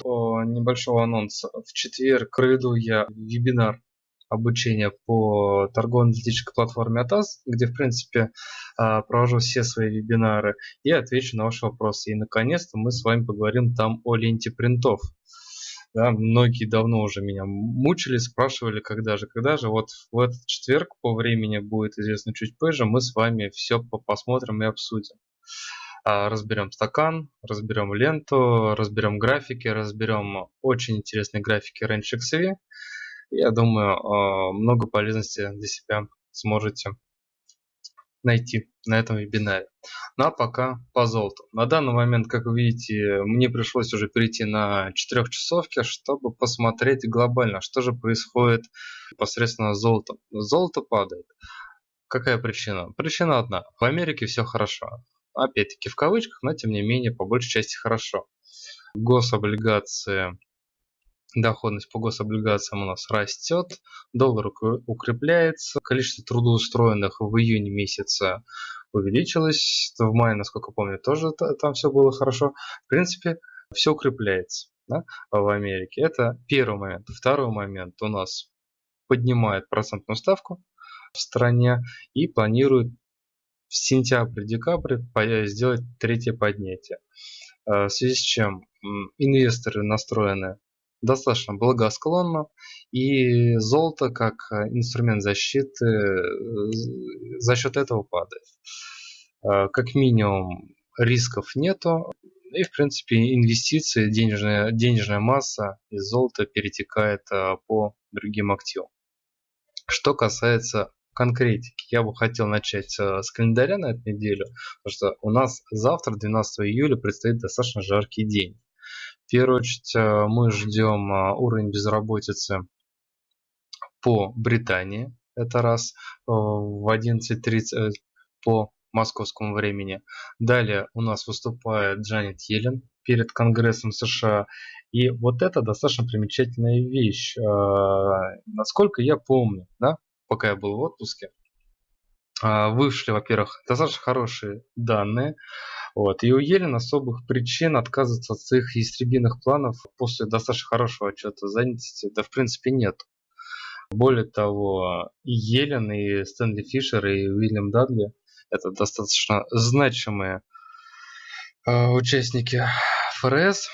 поводу небольшого анонса. В четверг проведу я вебинар обучения по торгово-аналитической платформе ATAS, где, в принципе, а, провожу все свои вебинары и отвечу на ваши вопросы. И, наконец-то, мы с вами поговорим там о ленте принтов. Да, многие давно уже меня мучили, спрашивали, когда же, когда же. Вот в этот четверг по времени будет известно чуть позже, мы с вами все посмотрим и обсудим. А, разберем стакан, разберем ленту, разберем графики, разберем очень интересные графики Range XV. Я думаю, а, много полезности для себя сможете найти на этом вебинаре. Ну а пока по золоту. На данный момент, как вы видите, мне пришлось уже перейти на четырехчасовки, чтобы посмотреть глобально, что же происходит непосредственно с золотом. Золото падает. Какая причина? Причина одна. В Америке все хорошо. Опять-таки в кавычках, но тем не менее по большей части хорошо. Гособлигации доходность по гособлигациям у нас растет, доллар укрепляется, количество трудоустроенных в июне месяце увеличилось, в мае, насколько помню, тоже там все было хорошо. В принципе, все укрепляется да, в Америке. Это первый момент. Второй момент у нас поднимает процентную ставку в стране и планирует в сентябре-декабре сделать третье поднятие. Э, в связи с чем инвесторы настроены достаточно благосклонно, и золото как э, инструмент защиты э, за счет этого падает. Как минимум рисков нету, и в принципе инвестиции, денежная, денежная масса из золота перетекает по другим активам. Что касается конкретики, я бы хотел начать с календаря на эту неделю, потому что у нас завтра, 12 июля, предстоит достаточно жаркий день. В первую очередь э, мы ждем э, уровень безработицы по Британии. Это раз э, в 11.30 по московскому времени. Далее у нас выступает Джанет Йеллен перед Конгрессом США. И вот это достаточно примечательная вещь. Насколько я помню, да, пока я был в отпуске, вышли, во-первых, достаточно хорошие данные вот. И у Елен особых причин отказываться от своих истребиных планов после достаточно хорошего отчета занятости, да в принципе нет. Более того, и Елен, и Стэнли Фишер, и Уильям Дадли это достаточно значимые э, участники ФРС,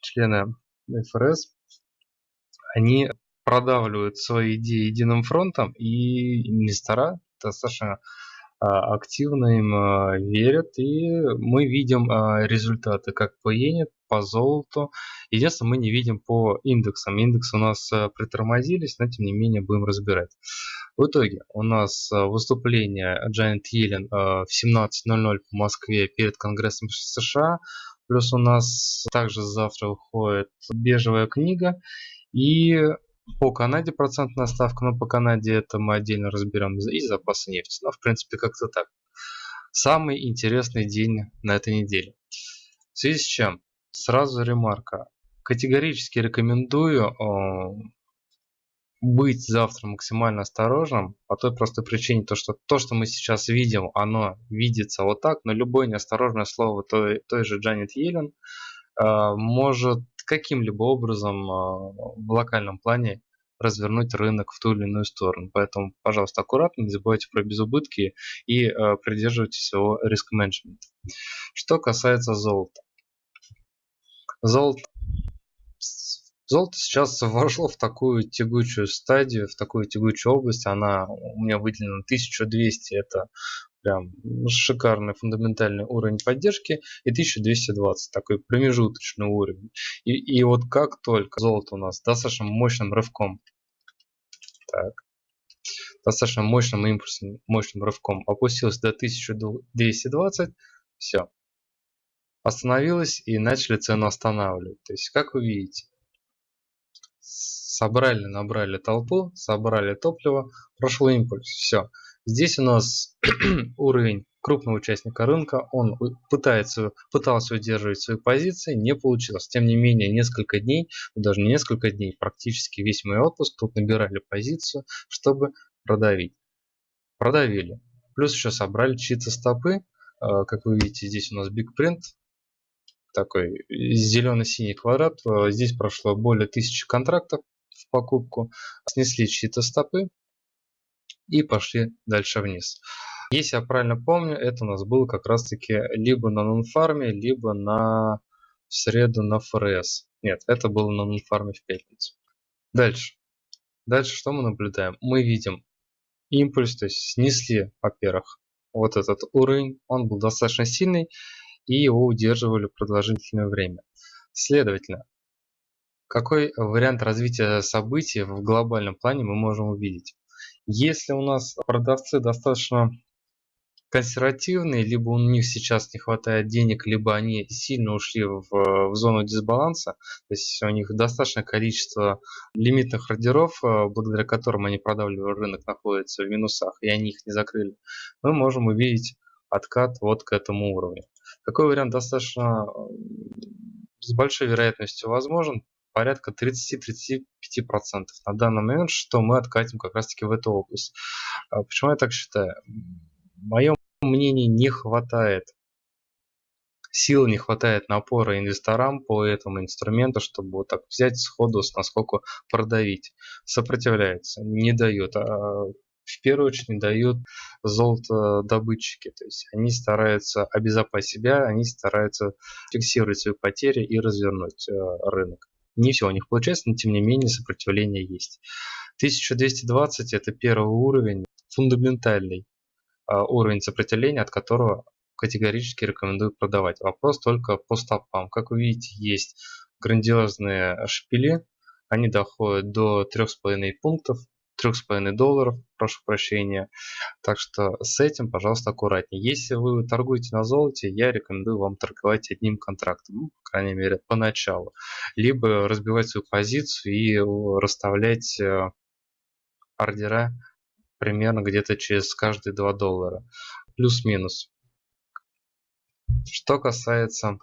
члены ФРС, они продавливают свои идеи единым фронтом, и инвестора достаточно а, активно им а, верят, и мы видим а, результаты как по иене, по золоту. Единственное, мы не видим по индексам. Индексы у нас притормозились, но тем не менее будем разбирать. В итоге у нас выступление Джайант Йеллен в 17.00 по Москве перед Конгрессом США. Плюс у нас также завтра выходит бежевая книга. И по Канаде процентная ставка, но по Канаде это мы отдельно разберем и запасы нефти. Но в принципе как-то так. Самый интересный день на этой неделе. В связи с чем? Сразу ремарка. Категорически рекомендую э, быть завтра максимально осторожным по той простой причине, то, что то, что мы сейчас видим, оно видится вот так, но любое неосторожное слово той, той же Джанет Йеллен э, может каким-либо образом э, в локальном плане развернуть рынок в ту или иную сторону. Поэтому, пожалуйста, аккуратно, не забывайте про безубытки и э, придерживайтесь своего риск-менеджмента. Что касается золота. Золото, золото сейчас вошло в такую тягучую стадию, в такую тягучую область. Она у меня выделена 1200, это прям шикарный фундаментальный уровень поддержки и 1220 такой промежуточный уровень. И, и вот как только золото у нас достаточно мощным рывком так, достаточно мощным импульсом мощным рывком опустилось до 1220 все остановилось и начали цену останавливать. То есть как вы видите собрали набрали толпу собрали топливо прошел импульс все Здесь у нас уровень крупного участника рынка, он пытается, пытался удерживать свои позиции, не получилось. Тем не менее, несколько дней, даже не несколько дней, практически весь мой отпуск тут набирали позицию, чтобы продавить. Продавили. Плюс еще собрали чьи-то стопы. А, как вы видите, здесь у нас Big Print такой зелено-синий квадрат. Э, здесь прошло более тысячи контрактов в покупку. Снесли чьи-то стопы и пошли дальше вниз. Если я правильно помню, это у нас было как раз таки либо на нонфарме, либо на в среду на ФРС. Нет, это было на нонфарме в пятницу. Дальше. Дальше что мы наблюдаем? Мы видим импульс, то есть снесли, во-первых, вот этот уровень, он был достаточно сильный, и его удерживали продолжительное время. Следовательно, какой вариант развития событий в глобальном плане мы можем увидеть? Если у нас продавцы достаточно консервативные, либо у них сейчас не хватает денег, либо они сильно ушли в, в зону дисбаланса, то есть у них достаточное количество лимитных ордеров, э, благодаря которым они продавливали рынок, находится в минусах, и они их не закрыли, мы можем увидеть откат вот к этому уровню. Такой вариант достаточно с большой вероятностью возможен, порядка 30-35% на данный момент, что мы откатим как раз таки в эту область. А почему я так считаю? В моем мнении не хватает сил, не хватает напора инвесторам по этому инструменту, чтобы вот так взять сходу, насколько продавить. Сопротивляется, не дает. А в первую очередь не дают золотодобытчики. То есть они стараются обезопасить себя, они стараются фиксировать свои потери и развернуть э, рынок. Не все у них получается, но тем не менее сопротивление есть. 1220 это первый уровень, фундаментальный э, уровень сопротивления, от которого категорически рекомендую продавать. Вопрос только по стопам. Как вы видите, есть грандиозные шпили, они доходят до 3,5 пунктов, 3,5 долларов, прошу прощения. Так что с этим, пожалуйста, аккуратнее. Если вы торгуете на золоте, я рекомендую вам торговать одним контрактом, ну, по крайней мере, поначалу. Либо разбивать свою позицию и расставлять э, ордера примерно где-то через каждые 2 доллара. Плюс-минус. Что касается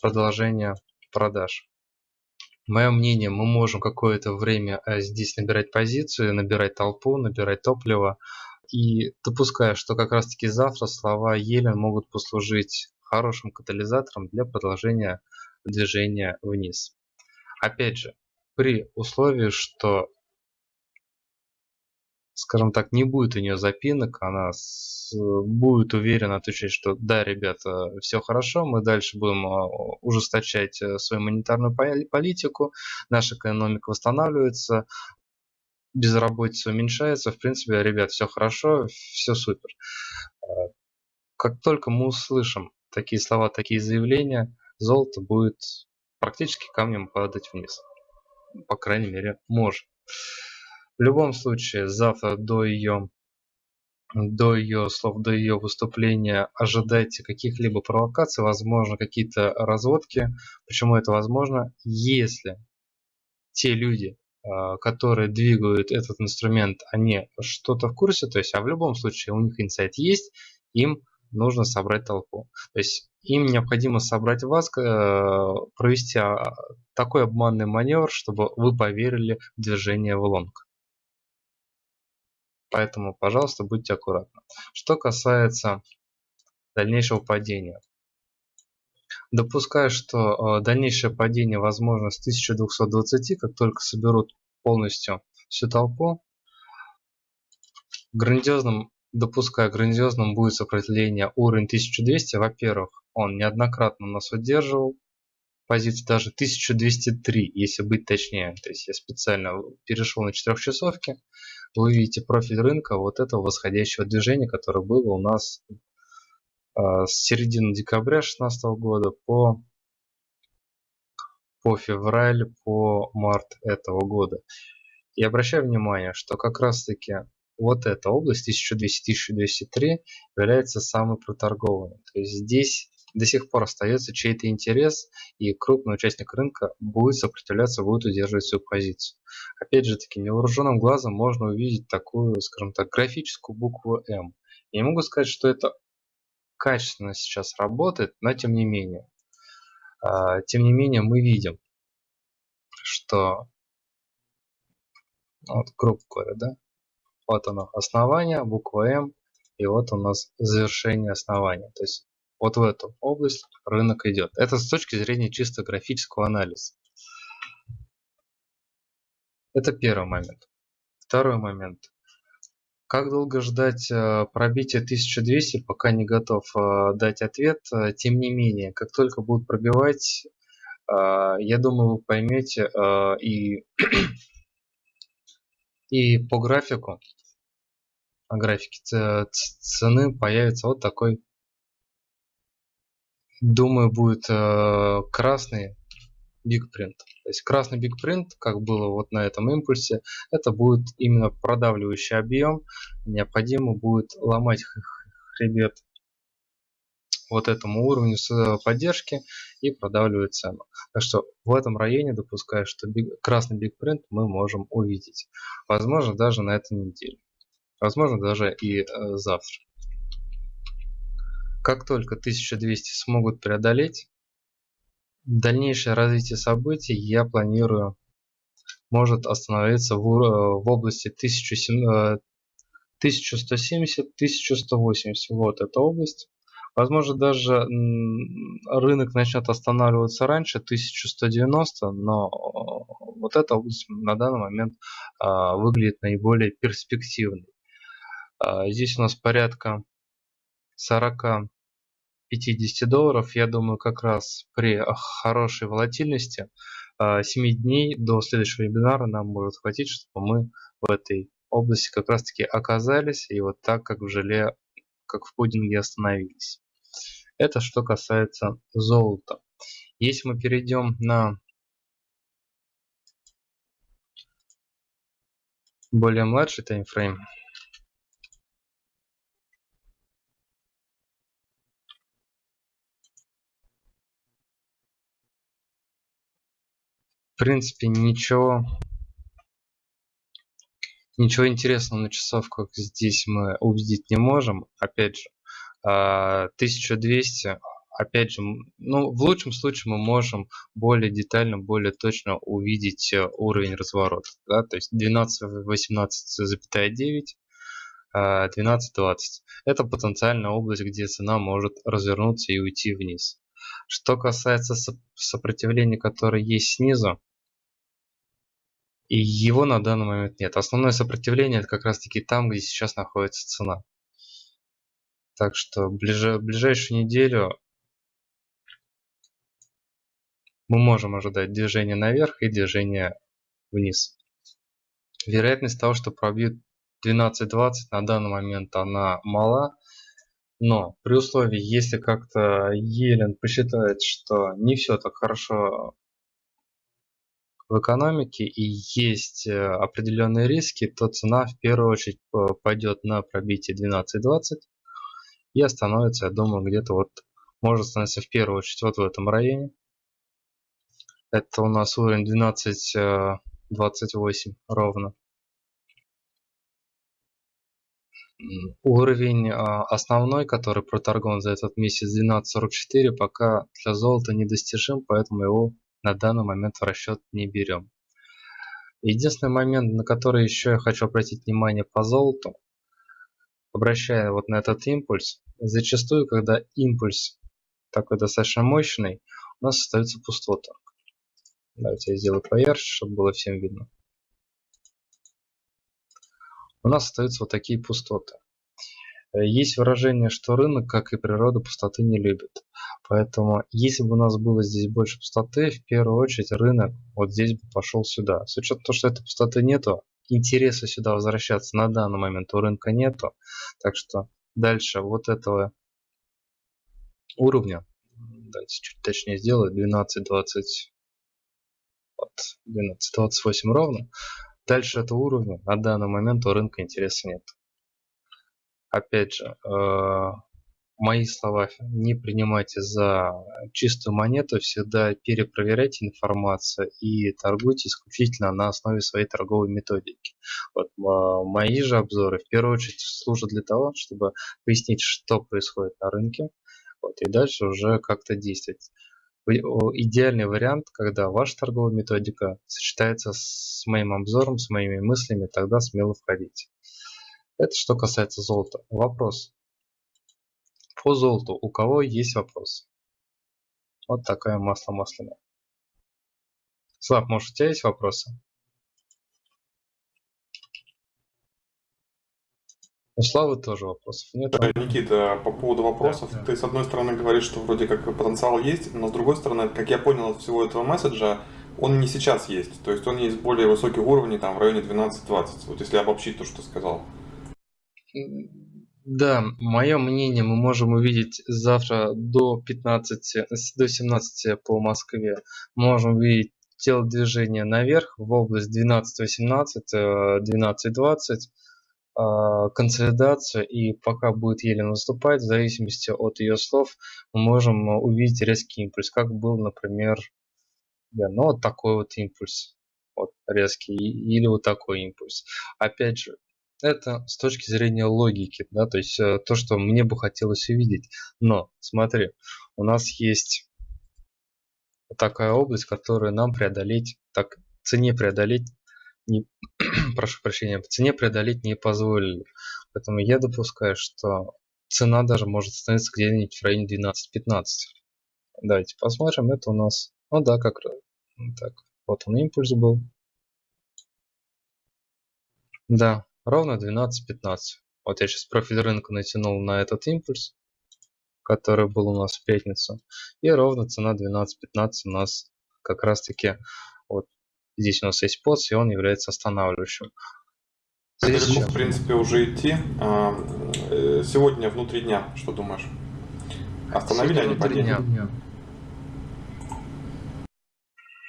продолжения продаж. Мое мнение, мы можем какое-то время э, здесь набирать позицию, набирать толпу, набирать топливо. И допуская, что как раз таки завтра слова Елен могут послужить хорошим катализатором для продолжения движения вниз. Опять же, при условии, что скажем так, не будет у нее запинок, она с, будет уверенно отвечать, что да, ребята, все хорошо, мы дальше будем а, ужесточать э, свою монетарную политику, наша экономика восстанавливается, безработица уменьшается, в принципе, ребят, все хорошо, все супер. А, как только мы услышим такие слова, такие заявления, золото будет практически камнем падать вниз. По крайней мере, может. В любом случае, завтра до ее до ее слов, до ее выступления ожидайте каких-либо провокаций, возможно, какие-то разводки. Почему это возможно? Если те люди, а, которые двигают этот инструмент, они что-то в курсе, то есть, а в любом случае у них инсайт есть, им нужно собрать толпу. То есть им необходимо собрать вас, э, провести а, такой обманный маневр, чтобы вы поверили в движение в лонг. Поэтому, пожалуйста, будьте аккуратны. Что касается дальнейшего падения. Допускаю, что э, дальнейшее падение возможно с 1220, как только соберут полностью всю толпу. Грандиозным, допускаю, грандиозным будет сопротивление уровень 1200. Во-первых, он неоднократно нас удерживал. Позиция даже 1203, если быть точнее. То есть я специально перешел на 4 часовки вы видите профиль рынка вот этого восходящего движения, которое было у нас э, с середины декабря 2016 года по, по февраль, по март этого года. И обращаю внимание, что как раз таки вот эта область 1200-1203 является самой проторгованной. То есть здесь до сих пор остается чей-то интерес, и крупный участник рынка будет сопротивляться, будет удерживать свою позицию. Опять же таки, невооруженным глазом можно увидеть такую, скажем так, графическую букву М. Я не могу сказать, что это качественно сейчас работает, но тем не менее. А, тем не менее, мы видим, что вот, грубо говоря, да, вот оно основание, буква М, и вот у нас завершение основания. То есть Вот в эту область рынок идет. Это с точки зрения чисто графического анализа. Это первый момент. Второй момент. Как долго ждать э, пробития 1200, пока не готов э, дать ответ. Э, тем не менее, как только будут пробивать, я думаю, вы поймете и, и по графику, графике цены появится вот такой, думаю, будет красный Big Print. То есть красный Print, как было вот на этом импульсе, это будет именно продавливающий объем. Необходимо будет ломать хребет вот этому уровню поддержки и продавливать цену. Так что в этом районе допускаю, что big, красный Print мы можем увидеть. Возможно даже на этой неделе. Возможно даже и э, завтра. Как только 1200 смогут преодолеть, Дальнейшее развитие событий я планирую может остановиться в, в области 1170-1180. Вот эта область. Возможно, даже рынок начнет останавливаться раньше, 1190, но вот эта область на данный момент а, выглядит наиболее перспективной. Здесь у нас порядка 40 50 долларов, я думаю, как раз при хорошей волатильности 7 а, дней до следующего вебинара нам может хватить, чтобы мы в этой области как раз таки оказались и вот так как в желе, как в пудинге остановились. Это что касается золота. Если мы перейдем на более младший таймфрейм, в принципе ничего ничего интересного на часовках здесь мы увидеть не можем опять же 1200 а, опять же ну в лучшем случае мы можем более детально более точно увидеть э, уровень разворота да, то есть 12 18,9 12-20. Это потенциальная область, где цена может развернуться и уйти вниз. Что касается сопротивления, которое есть снизу, и его на данный момент нет. Основное сопротивление это как раз таки там, где сейчас находится цена. Так что ближе, ближайшую неделю мы можем ожидать движение наверх и движение вниз. Вероятность того, что пробьют 12-20 на данный момент она мала. Но при условии, если как-то Елен посчитает, что не все так хорошо в экономике и есть э, определенные риски, то цена в первую очередь пойдет на пробитие 12.20 и остановится, я думаю, где-то вот может остановиться в первую очередь вот в этом районе. Это у нас уровень 12.28 э, ровно. Уровень основной, который проторгован за этот месяц 12.44, пока для золота недостижим, поэтому его на данный момент в расчет не берем. Единственный момент, на который еще я хочу обратить внимание по золоту, обращая вот на этот импульс, зачастую, когда импульс такой достаточно мощный, у нас остается пустота. Давайте я сделаю поярче, чтобы было всем видно. У нас остаются вот такие пустоты. Э, есть выражение, что рынок, как и природа, пустоты не любит. Поэтому, если бы у нас было здесь больше пустоты, в первую очередь рынок вот здесь бы пошел сюда. С учетом того, что этой пустоты нету, интереса сюда возвращаться на данный момент у рынка нету. Так что дальше вот этого уровня, давайте чуть точнее сделаю, 12.20, вот, 12.28 ровно. Дальше этого уровня на данный момент у рынка интереса нет опять же, э, мои слова не принимайте за чистую монету, всегда перепроверяйте информацию и торгуйте исключительно на основе своей торговой методики. Вот, мои же обзоры в первую очередь служат для того, чтобы пояснить, что происходит на рынке, вот, и дальше уже как-то действовать. Идеальный вариант, когда ваша торговая методика сочетается с моим обзором, с моими мыслями, тогда смело входите. Это что касается золота. Вопрос. По золоту у кого есть вопрос? Вот такая масло масляное. Слав, может у тебя есть вопросы? У Славы тоже вопросов нет. Да, Никита, по поводу вопросов, да, да. ты с одной стороны говоришь, что вроде как потенциал есть, но с другой стороны, как я понял от всего этого месседжа, он не сейчас есть. То есть он есть более высоких уровней, там в районе 12-20. Вот если обобщить то, что ты сказал. Да, мое мнение мы можем увидеть завтра до 15, до 17 по Москве. Можем увидеть телодвижение наверх в область 12-18, 12-20 а, консолидация и пока будет еле наступать, в зависимости от ее слов, мы можем увидеть резкий импульс, как был, например, да, ну вот такой вот импульс, вот резкий, или вот такой импульс. Опять же, это с точки зрения логики, да, то есть э, то, что мне бы хотелось увидеть. Но, смотри, у нас есть такая область, которую нам преодолеть, так, цене преодолеть не, прошу прощения, цене преодолеть не позволили. Поэтому я допускаю, что цена даже может становиться где-нибудь в районе 12-15. Давайте посмотрим. Это у нас... Ну да, как раз. Так, вот он импульс был. Да, ровно 12-15. Вот я сейчас профиль рынка натянул на этот импульс, который был у нас в пятницу. И ровно цена 12-15 у нас как раз таки вот Здесь у нас есть поц, и он является останавливающим. Здесь далеко, в принципе, уже идти. А, э, сегодня внутри дня, что думаешь? Остановили они падение? Дня.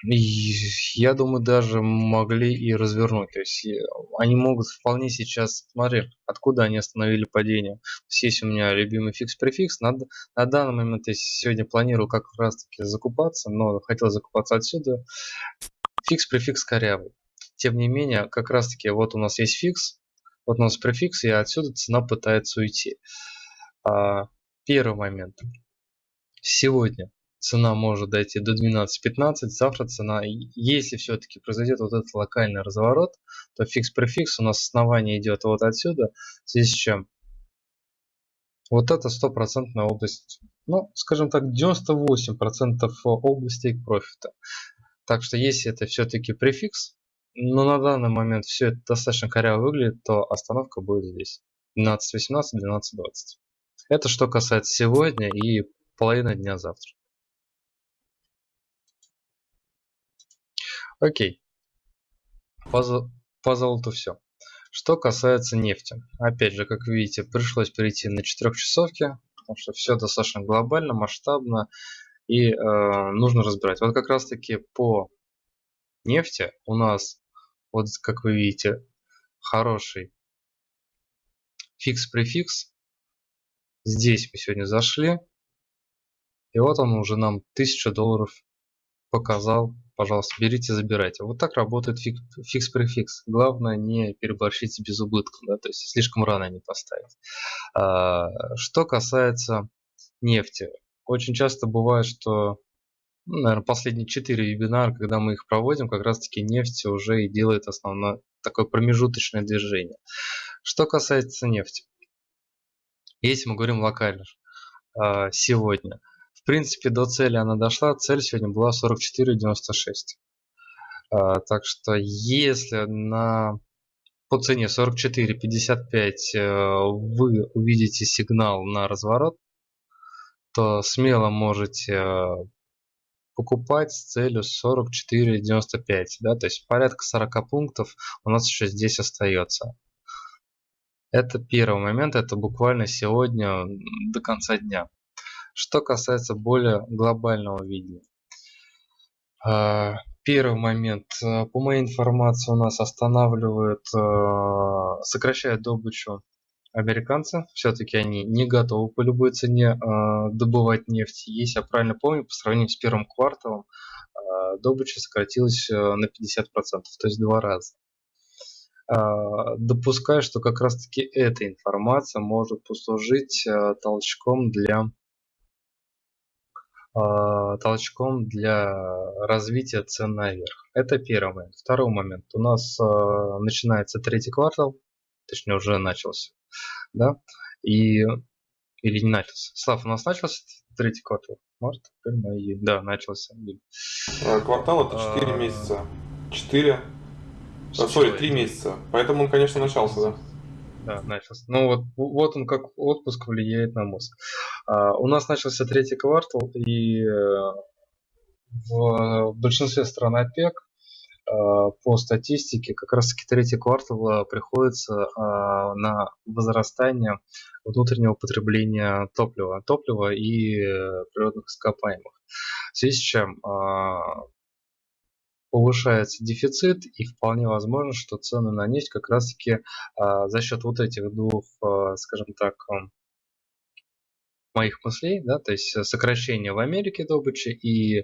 Я думаю, даже могли и развернуть. То есть они могут вполне сейчас... Смотри, откуда они остановили падение. Здесь у меня любимый фикс-префикс. На, на данный момент я сегодня планирую как раз таки закупаться, но хотел закупаться отсюда фикс префикс корявый. Тем не менее, как раз таки вот у нас есть фикс, вот у нас префикс, и отсюда цена пытается уйти. А, первый момент. Сегодня цена может дойти до 12-15, завтра цена, если все-таки произойдет вот этот локальный разворот, то фикс-префикс у нас основание идет вот отсюда, в связи с чем вот это стопроцентная область, ну, скажем так, 98% области профита. Так что если это все-таки префикс, но на данный момент все это достаточно коряво выглядит, то остановка будет здесь. 12.18, 12.20. Это что касается сегодня и половины дня завтра. Окей. По, золоту все. Что касается нефти. Опять же, как видите, пришлось перейти на 4 часовки, потому что все достаточно глобально, масштабно и э, нужно разбирать. Вот как раз таки по нефти у нас, вот как вы видите, хороший фикс-префикс. Здесь мы сегодня зашли. И вот он уже нам 1000 долларов показал. Пожалуйста, берите, забирайте. Вот так работает фикс-префикс. Главное не переборщить без убытка, да, то есть слишком рано не поставить. А, что касается нефти. Очень часто бывает, что, ну, наверное, последние 4 вебинара, когда мы их проводим, как раз-таки нефть уже и делает основное такое промежуточное движение. Что касается нефти. Если мы говорим локально, а, сегодня. Принципе, до цели она дошла. Цель сегодня была 44,96. А, так что если на по цене 44.55 э, вы увидите сигнал на разворот, то смело можете э, покупать с целью 44.95, да, то есть порядка 40 пунктов у нас еще здесь остается. Это первый момент, это буквально сегодня до конца дня. Что касается более глобального видения. Э, первый момент, э, по моей информации, у нас останавливают, сокращают добычу американцы. Все-таки они не готовы по любой цене э, добывать нефть. Если я правильно помню, по сравнению с первым кварталом э, добыча сократилась э, на 50%, то есть два раза. Э, допускаю, что как раз таки эта информация может послужить э, толчком для толчком для развития цен наверх. Это первый момент. Второй момент. У нас э, начинается третий квартал, точнее уже начался да, и Или не начался? Слав, у нас начался третий квартал? Март, апрель, май, июнь. Да, начался. Э, квартал это 4 а... месяца. 4. Сори, 3 месяца. Поэтому он, конечно, начался, да. Да, начался. Ну вот, вот он как отпуск влияет на мозг. А, у нас начался третий квартал, и э, в большинстве стран ОПЕК а, по статистике как раз таки третий квартал а, приходится а, на возрастание внутреннего потребления топлива, топлива и э, природных ископаемых. В связи с чем повышается дефицит и вполне возможно, что цены на нефть как раз таки за счет вот этих двух, скажем так, моих мыслей, да, то есть сокращение в Америке добычи и э,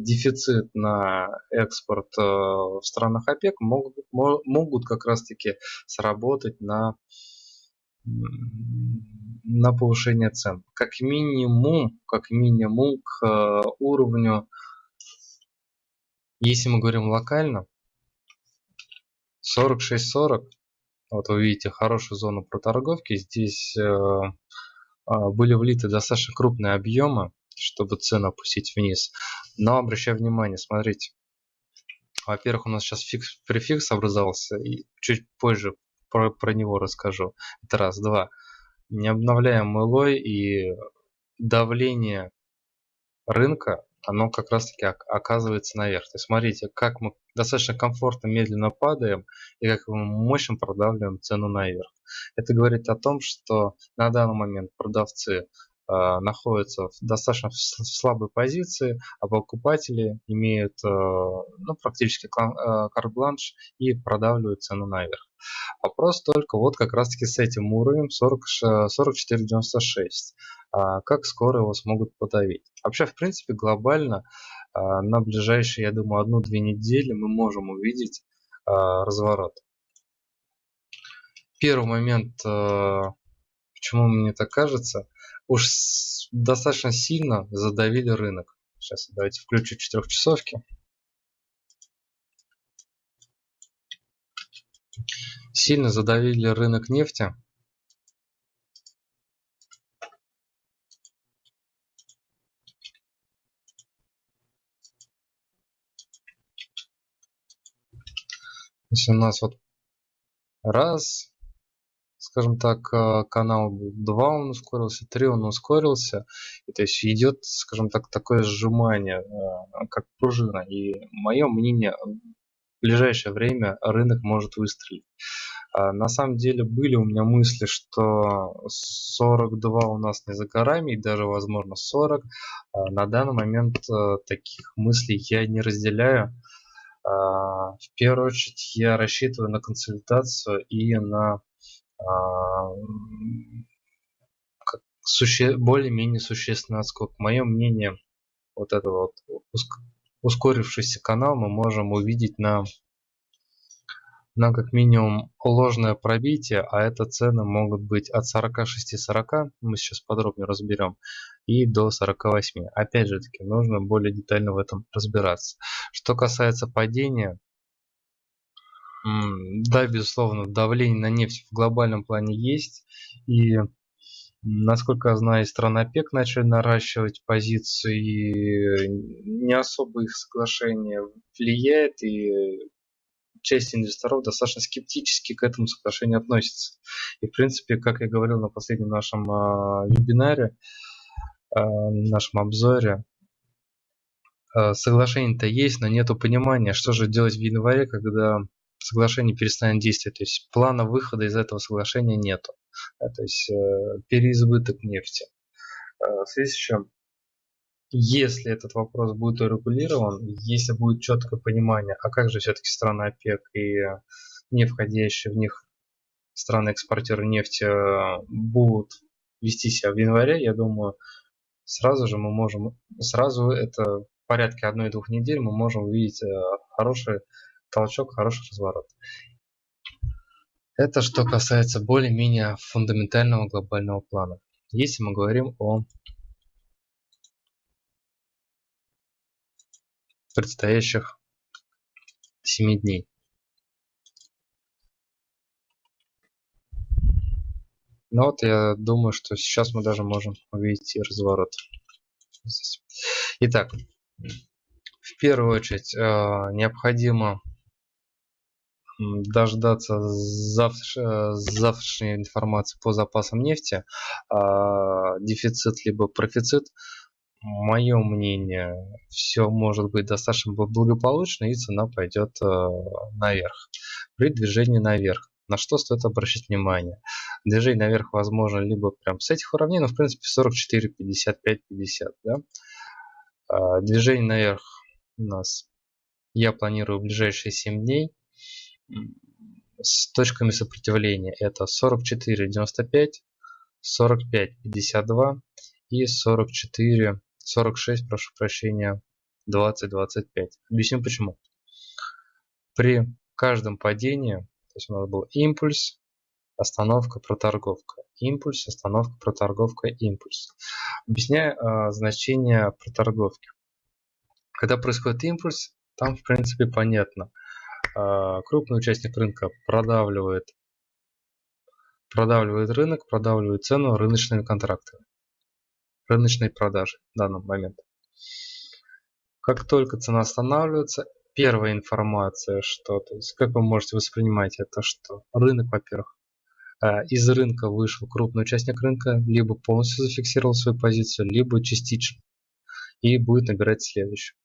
дефицит на экспорт э, в странах ОПЕК могут, могут как раз-таки сработать на, на повышение цен. Как минимум, как минимум к э, уровню, если мы говорим локально, 46-40, вот вы видите хорошую зону проторговки, здесь э, были влиты достаточно крупные объемы, чтобы цену опустить вниз. Но обращаю внимание, смотрите. Во-первых, у нас сейчас фикс, префикс образовался, и чуть позже про, про него расскажу. Это раз. Два. Не обновляем мылой и давление рынка оно как раз таки оказывается наверх. То есть смотрите, как мы достаточно комфортно медленно падаем и как мы мощно продавливаем цену наверх. Это говорит о том, что на данный момент продавцы находятся в достаточно слабой позиции, а покупатели имеют э, ну, практически э, карт-бланш и продавливают цену наверх. Вопрос только вот как раз таки с этим уровнем 44.96. А, как скоро его смогут подавить. Вообще, в принципе, глобально на ближайшие, я думаю, одну-две недели мы можем увидеть разворот. Первый момент, почему мне так кажется, уж достаточно сильно задавили рынок. Сейчас давайте включу четырехчасовки. Сильно задавили рынок нефти. Если у нас вот раз, скажем так, э, канал 2 он ускорился, 3 он ускорился. И, то есть идет, скажем так, такое сжимание, э, как пружина. И мое мнение, в ближайшее время рынок может выстрелить. А, на самом деле были у меня мысли, что 42 у нас не за горами, и даже возможно 40. А, на данный момент таких мыслей я не разделяю. А, в первую очередь я рассчитываю на консультацию и на а, суще... более-менее существенный отскок. Мое мнение, вот это вот ускорившийся канал мы можем увидеть на на как минимум ложное пробитие, а это цены могут быть от 46-40, мы сейчас подробнее разберем, и до 48. Опять же таки, нужно более детально в этом разбираться. Что касается падения, да, безусловно, давление на нефть в глобальном плане есть, и Насколько я знаю, страны ОПЕК начали наращивать позиции, не особо их соглашение влияет, и часть инвесторов достаточно скептически к этому соглашению относится. И в принципе, как я говорил на последнем нашем э, вебинаре, э, нашем обзоре, э, соглашение-то есть, но нету понимания, что же делать в январе, когда соглашение перестанет действовать. То есть плана выхода из этого соглашения нету. Да, то есть э, переизбыток нефти. Э, в связи с чем если этот вопрос будет урегулирован, если будет четкое понимание, а как же все-таки страны ОПЕК и не входящие в них страны-экспортеры нефти э, будут вести себя в январе, я думаю, сразу же мы можем, сразу это в порядке одной-двух недель мы можем увидеть э, хороший толчок, хороший разворот. Это что касается более-менее фундаментального глобального плана. Если мы говорим о предстоящих семи дней Но вот я думаю, что сейчас мы даже можем увидеть и разворот. Итак, в первую очередь э, необходимо дождаться э, завтрашней информации по запасам нефти, а, дефицит либо профицит. Мое мнение, все может быть достаточно благополучно и цена пойдет э, наверх. При движении наверх. На что стоит обращать внимание? Движение наверх возможно либо прям с этих уровней, но в принципе 44, 55, 50. Да? А, движение наверх у нас я планирую в ближайшие 7 дней с точками сопротивления это 44 95 45 52 и 44 46 прошу прощения 20 25 объясню почему. При каждом падении то есть у нас был импульс остановка проторговка. Импульс остановка проторговка импульс. Объясняю э, значение проторговки. Когда происходит импульс там в принципе понятно крупный участник рынка продавливает, продавливает рынок, продавливает цену рыночными контрактами, рыночной продажи в данный момент. Как только цена останавливается, первая информация, что, то есть, как вы можете воспринимать это, что рынок, во-первых, а, из рынка вышел крупный участник рынка, либо полностью зафиксировал свою позицию, либо частично и будет набирать следующую.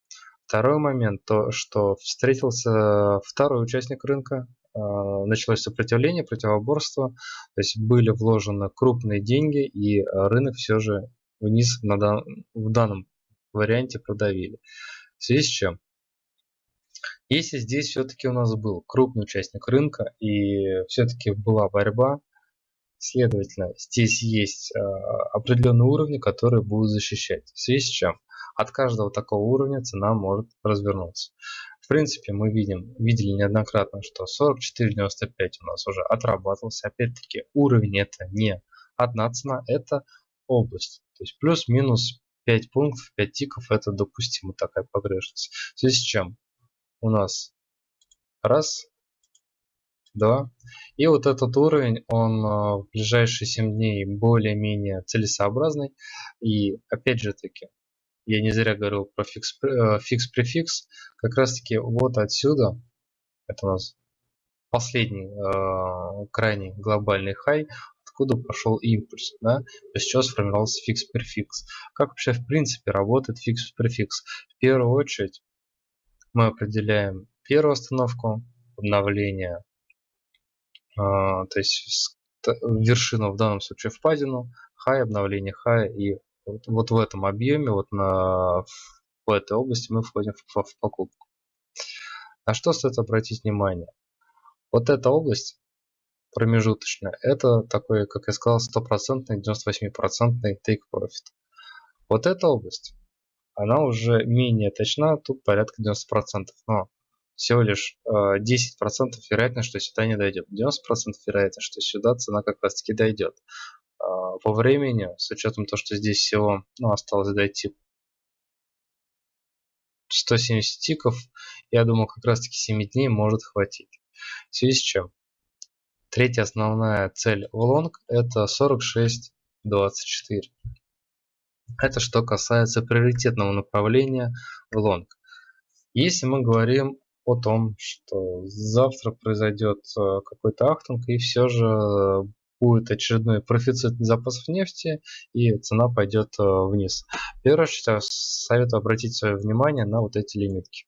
Второй момент, то что встретился второй участник рынка, а, началось сопротивление, противоборство, то есть были вложены крупные деньги и рынок все же вниз на дан, в данном варианте продавили. В связи с чем? Если здесь все-таки у нас был крупный участник рынка и все-таки была борьба, следовательно, здесь есть э, определенные уровни, которые будут защищать. В связи с чем? От каждого такого уровня цена может развернуться. В принципе, мы видим, видели неоднократно, что 44.95 у нас уже отрабатывался. Опять-таки, уровень это не одна цена, это область. То есть плюс-минус 5 пунктов, 5 тиков это допустимо такая погрешность. В связи с чем у нас раз, два. И вот этот уровень, он а, в ближайшие 7 дней более-менее целесообразный. И опять же таки, я не зря говорил про фикс-префикс, э, как раз таки вот отсюда, это у нас последний э, крайний глобальный хай, откуда пошел импульс, да, то есть сейчас сформировался фикс-префикс. Как вообще в принципе работает фикс-префикс? В первую очередь мы определяем первую остановку, обновление, э, то есть вершину в данном случае впадину, хай, обновление хая и вот, вот в этом объеме, вот на, в этой области мы входим в, в покупку. На что стоит обратить внимание? Вот эта область промежуточная, это такой, как я сказал, стопроцентный, 98% take profit. Вот эта область, она уже менее точна, тут порядка 90%, но всего лишь э, 10% вероятность, что сюда не дойдет. 90% вероятность, что сюда цена как раз таки дойдет. А, по времени, с учетом того, что здесь всего ну, осталось дойти 170 тиков, я думаю, как раз таки 7 дней может хватить. В связи с чем? Третья основная цель в long это 46.24. Это что касается приоритетного направления в long. Если мы говорим о том, что завтра произойдет э, какой-то ахтунг и все же будет очередной профицит запасов нефти и цена пойдет э, вниз. Первое, что советую обратить свое внимание на вот эти лимитки.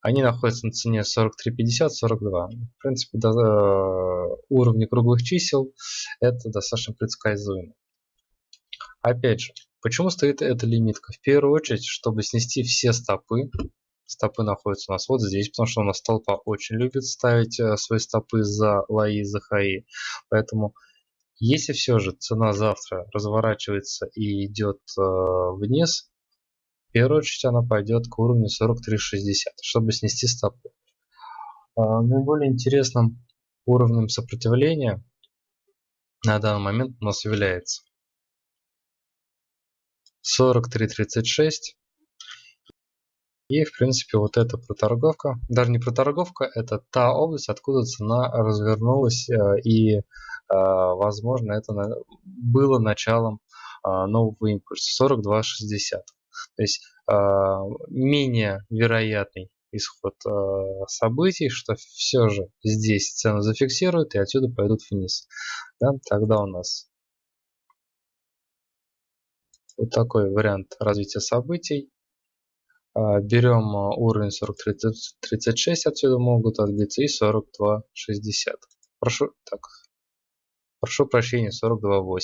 Они находятся на цене 43.50, 42. В принципе, до, э, уровни круглых чисел это достаточно предсказуемо. Опять же, почему стоит эта лимитка? В первую очередь, чтобы снести все стопы, стопы находятся у нас вот здесь, потому что у нас толпа очень любит ставить э, свои стопы за лои, за хаи. Поэтому если все же цена завтра разворачивается и идет э, вниз, в первую очередь она пойдет к уровню 43.60, чтобы снести стопы. Э, наиболее интересным уровнем сопротивления на данный момент у нас является 43.36 и, в принципе, вот эта проторговка, даже не проторговка, это та область, откуда цена развернулась э, и возможно, это было началом нового импульса 42.60. То есть менее вероятный исход событий, что все же здесь цену зафиксируют и отсюда пойдут вниз. Да? Тогда у нас вот такой вариант развития событий. А, берем а, уровень 43.36, отсюда могут отбиться, и 42.60. Прошу, так, прошу прощения, 42.80.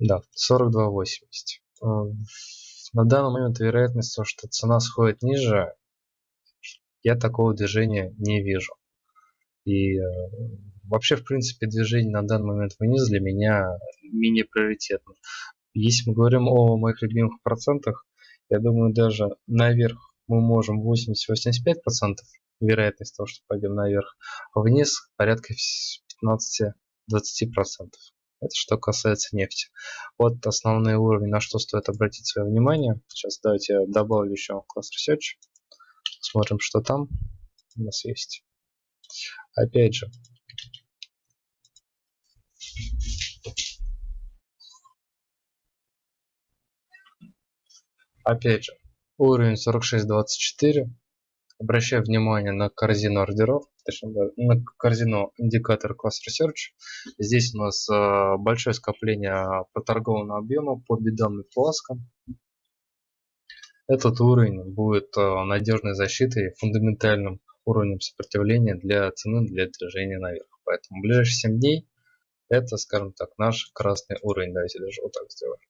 Да, 42.80. А, на данный момент вероятность, что цена сходит ниже, я такого движения не вижу. И вообще, в принципе, движение на данный момент вниз для меня менее приоритетно. Если мы говорим о моих любимых процентах, я думаю, даже наверх мы можем 80-85% вероятность того, что пойдем наверх, а вниз порядка 15-20%. Это что касается нефти. Вот основные уровни, на что стоит обратить свое внимание. Сейчас давайте я добавлю еще класс Research. Смотрим, что там у нас есть. Опять же, Опять же, уровень 46.24. Обращаю внимание на корзину ордеров, точнее, на корзину индикатор класс Research. Здесь у нас э, большое скопление проторгованного объема по бедам и фласкам. Этот уровень будет э, надежной защитой, фундаментальным уровнем сопротивления для цены для движения наверх. Поэтому в ближайшие 7 дней это, скажем так, наш красный уровень. Давайте даже вот так сделаем.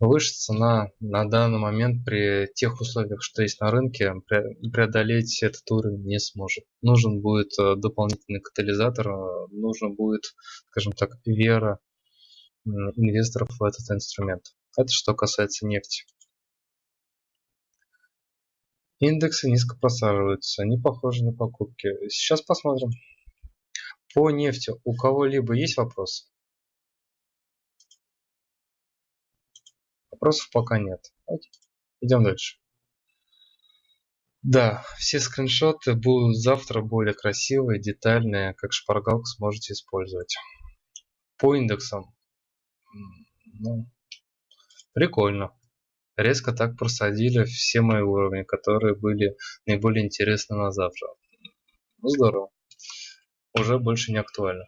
Выше цена на данный момент при тех условиях, что есть на рынке, преодолеть этот уровень не сможет. Нужен будет э, дополнительный катализатор, э, нужно будет, скажем так, вера инвесторов в этот инструмент. Это что касается нефти. Индексы низко просаживаются, они похожи на покупки. Сейчас посмотрим. По нефти у кого-либо есть вопросы? Вопросов пока нет. Идем дальше. Да, все скриншоты будут завтра более красивые, детальные, как шпаргалку сможете использовать. По индексам. Ну, прикольно. Резко так просадили все мои уровни, которые были наиболее интересны на завтра. Ну, здорово. Уже больше не актуально.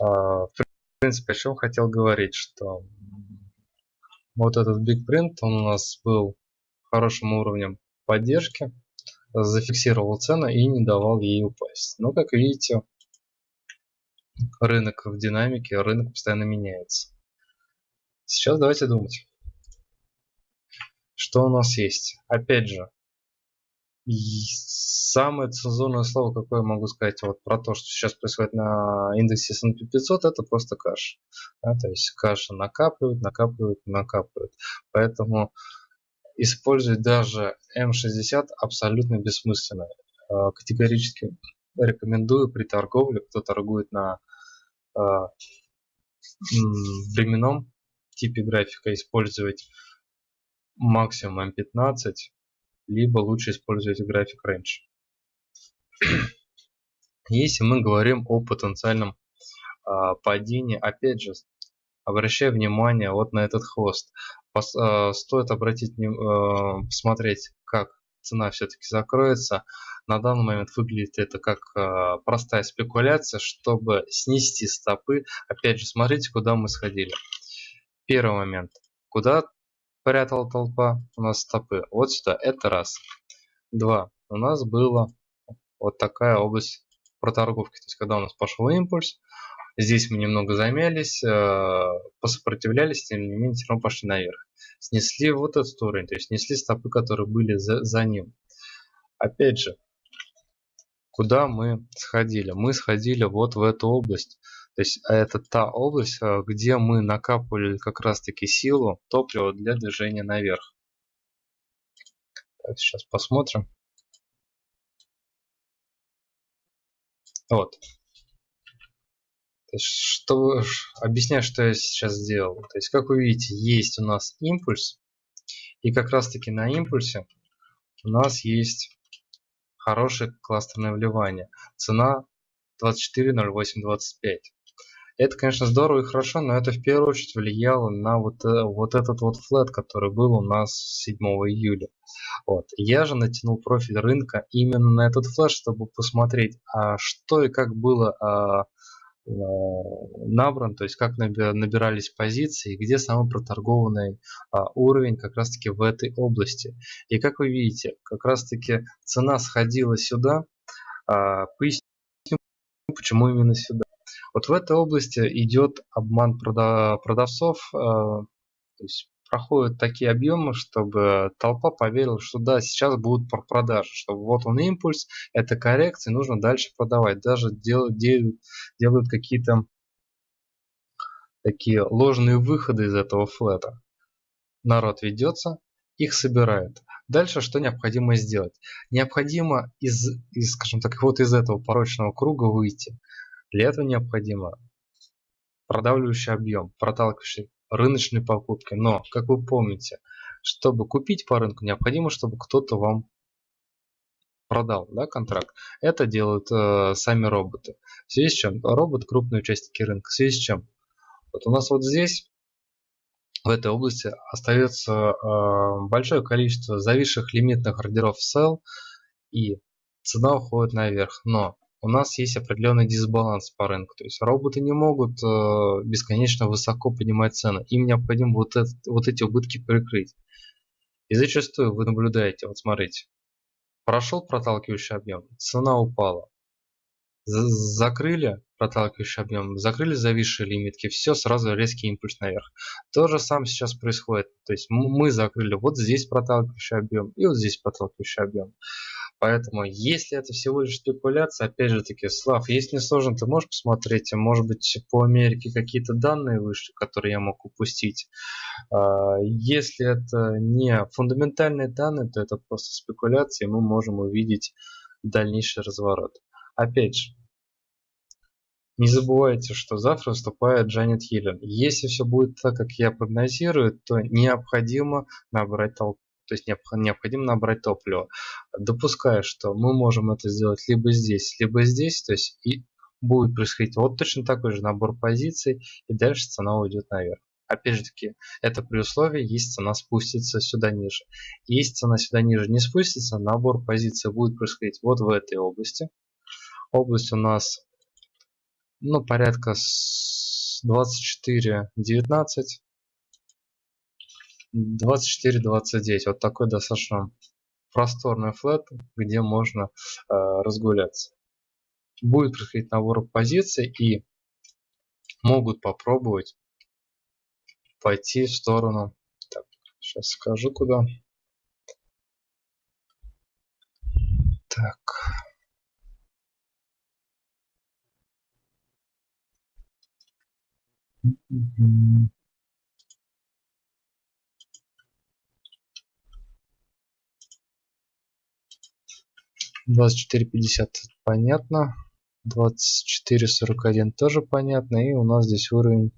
А, в принципе, о чем хотел говорить, что вот этот Big Print, он у нас был хорошим уровнем поддержки, зафиксировал цену и не давал ей упасть. Но, как видите, рынок в динамике, рынок постоянно меняется. Сейчас давайте думать. Что у нас есть? Опять же, самое цензурное слово, какое я могу сказать вот про то, что сейчас происходит на индексе S&P 500, это просто каша. Да, то есть каша накапливает, накапливает, накапливает. Поэтому использовать даже M60 абсолютно бессмысленно. А, категорически рекомендую при торговле, кто торгует на э, временном типе графика, использовать максимум M15 либо лучше использовать график range. Если мы говорим о потенциальном э, падении, опять же, обращая внимание вот на этот хвост. Пос, э, стоит обратить, э, посмотреть, как цена все-таки закроется. На данный момент выглядит это как э, простая спекуляция, чтобы снести стопы. Опять же, смотрите, куда мы сходили. Первый момент. Куда прятала толпа у нас стопы. Вот сюда. Это раз. Два. У нас было вот такая область проторговки. То есть, когда у нас пошел импульс, здесь мы немного замялись, э, посопротивлялись, тем не менее, все равно пошли наверх. Снесли вот этот уровень, то есть снесли стопы, которые были за, за ним. Опять же, куда мы сходили? Мы сходили вот в эту область. То есть а это та область, а, где мы накапывали как раз таки силу, топливо для движения наверх. Так, сейчас посмотрим. Вот. То есть, что, объясняю, что я сейчас сделал. То есть, как вы видите, есть у нас импульс. И как раз таки на импульсе у нас есть хорошее кластерное вливание. Цена 24.0825. Это, конечно, здорово и хорошо, но это в первую очередь влияло на вот, э, вот этот вот флет, который был у нас 7 июля. Вот. Я же натянул профиль рынка именно на этот флеш, чтобы посмотреть, а что и как было а, а, набран, то есть как набирались позиции, где самый проторгованный а, уровень как раз таки в этой области. И как вы видите, как раз таки цена сходила сюда, а, поясню, почему именно сюда. Вот в этой области идет обман продавцов, э, то есть проходят такие объемы, чтобы толпа поверила, что да, сейчас будут продажи, что вот он импульс, это коррекция, нужно дальше продавать. Даже делают, делают, делают какие-то такие ложные выходы из этого флета. Народ ведется, их собирает. Дальше что необходимо сделать? Необходимо из, из, скажем так, вот из этого порочного круга выйти. Для этого необходимо продавливающий объем, проталкивающий рыночные покупки. Но, как вы помните, чтобы купить по рынку, необходимо, чтобы кто-то вам продал да, контракт. Это делают э, сами роботы. В связи с чем? Робот крупные участники рынка. В связи с чем? Вот у нас вот здесь, в этой области, остается э, большое количество зависших лимитных ордеров sell и цена уходит наверх. Но у нас есть определенный дисбаланс по рынку. То есть роботы не могут э, бесконечно высоко поднимать цены. Им необходимо вот, это, вот эти убытки прикрыть. И зачастую вы наблюдаете, вот смотрите, прошел проталкивающий объем, цена упала. закрыли проталкивающий объем, закрыли зависшие лимитки, все, сразу резкий импульс наверх. То же самое сейчас происходит. То есть мы закрыли вот здесь проталкивающий объем и вот здесь проталкивающий объем. Поэтому, если это всего лишь спекуляция, опять же таки, Слав, если не сложно, ты можешь посмотреть, может быть, по Америке какие-то данные вышли, которые я мог упустить. А, если это не фундаментальные данные, то это просто спекуляции, мы можем увидеть дальнейший разворот. Опять же, не забывайте, что завтра выступает Джанет Йеллен. Если все будет так, как я прогнозирую, то необходимо набрать толпу то есть необходимо набрать топливо. Допуская, что мы можем это сделать либо здесь, либо здесь, то есть и будет происходить вот точно такой же набор позиций, и дальше цена уйдет наверх. Опять же таки, это при условии, если цена спустится сюда ниже. Если цена сюда ниже не спустится, набор позиций будет происходить вот в этой области. Область у нас ну, порядка 24-19. 24-29. Вот такой достаточно просторный флет, где можно э, разгуляться. Будет происходить набор позиций и могут попробовать пойти в сторону. Так, сейчас скажу куда. Так. 24.50 понятно. 24.41 тоже понятно. И у нас здесь уровень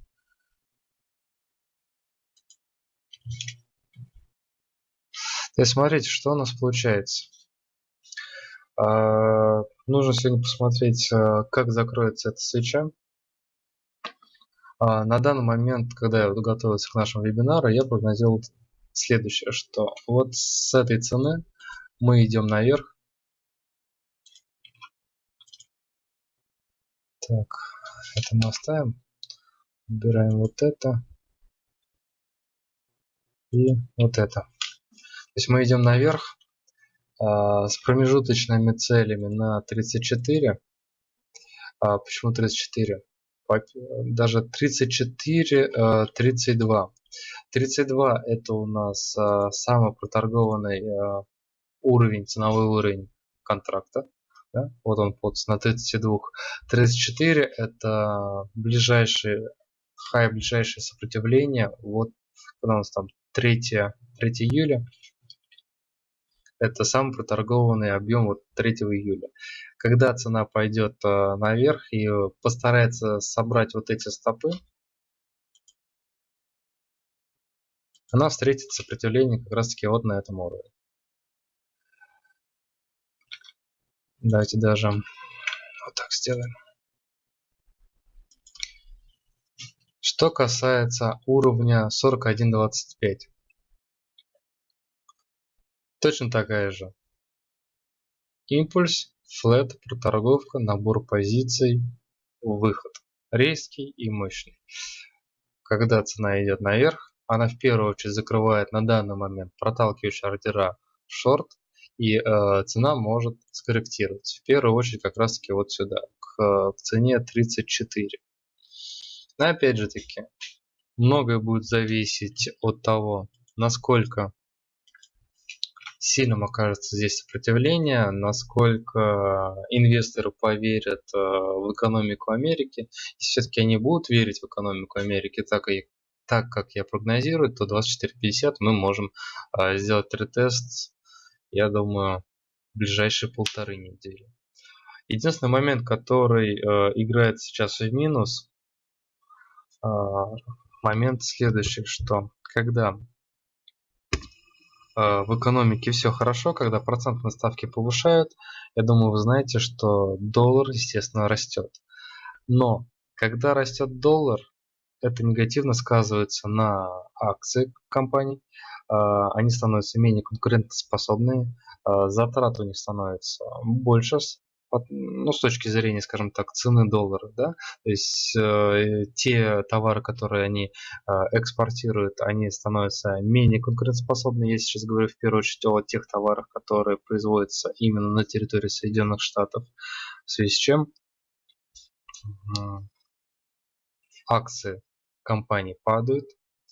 есть смотрите, что у нас получается. А, нужно сегодня посмотреть, а, как закроется эта свеча. А, на данный момент, когда я готовился к нашему вебинару, я прогнозировал следующее, что вот с этой цены мы идем наверх Так, это мы оставим. Убираем вот это. И вот это. То есть мы идем наверх а, с промежуточными целями на 34. А, почему 34? Даже 34, а, 32. 32 это у нас а, самый проторгованный а, уровень, ценовой уровень контракта. Да? Вот он под на 32. 34 это ближайшее хай, ближайшее сопротивление. Вот когда у нас там 3, 3 июля. Это самый проторгованный объем вот 3 июля. Когда цена пойдет э, наверх и постарается собрать вот эти стопы, она встретит сопротивление как раз таки вот на этом уровне. Давайте даже вот так сделаем. Что касается уровня 41.25. Точно такая же. Импульс, флет, проторговка, набор позиций, выход. Резкий и мощный. Когда цена идет наверх, она в первую очередь закрывает на данный момент проталкивающие ордера шорт, и э, цена может скорректироваться. В первую очередь как раз таки вот сюда, к, к цене 34. Но опять же таки, многое будет зависеть от того, насколько сильным окажется здесь сопротивление, насколько инвесторы поверят э, в экономику Америки. Если все-таки они будут верить в экономику Америки, так, и, так как я прогнозирую, то 24.50 мы можем э, сделать ретест я думаю, в ближайшие полторы недели. Единственный момент, который э, играет сейчас в минус, э, момент следующий, что когда э, в экономике все хорошо, когда процентные ставки повышают, я думаю, вы знаете, что доллар, естественно, растет. Но когда растет доллар, это негативно сказывается на акции компаний, они становятся менее конкурентоспособные, а, затраты у них становятся больше, ну, с точки зрения, скажем так, цены доллара, да, то есть э, те товары, которые они э, экспортируют, они становятся менее конкурентоспособны. Я сейчас говорю в первую очередь о тех товарах, которые производятся именно на территории Соединенных Штатов, в связи с чем акции компаний падают,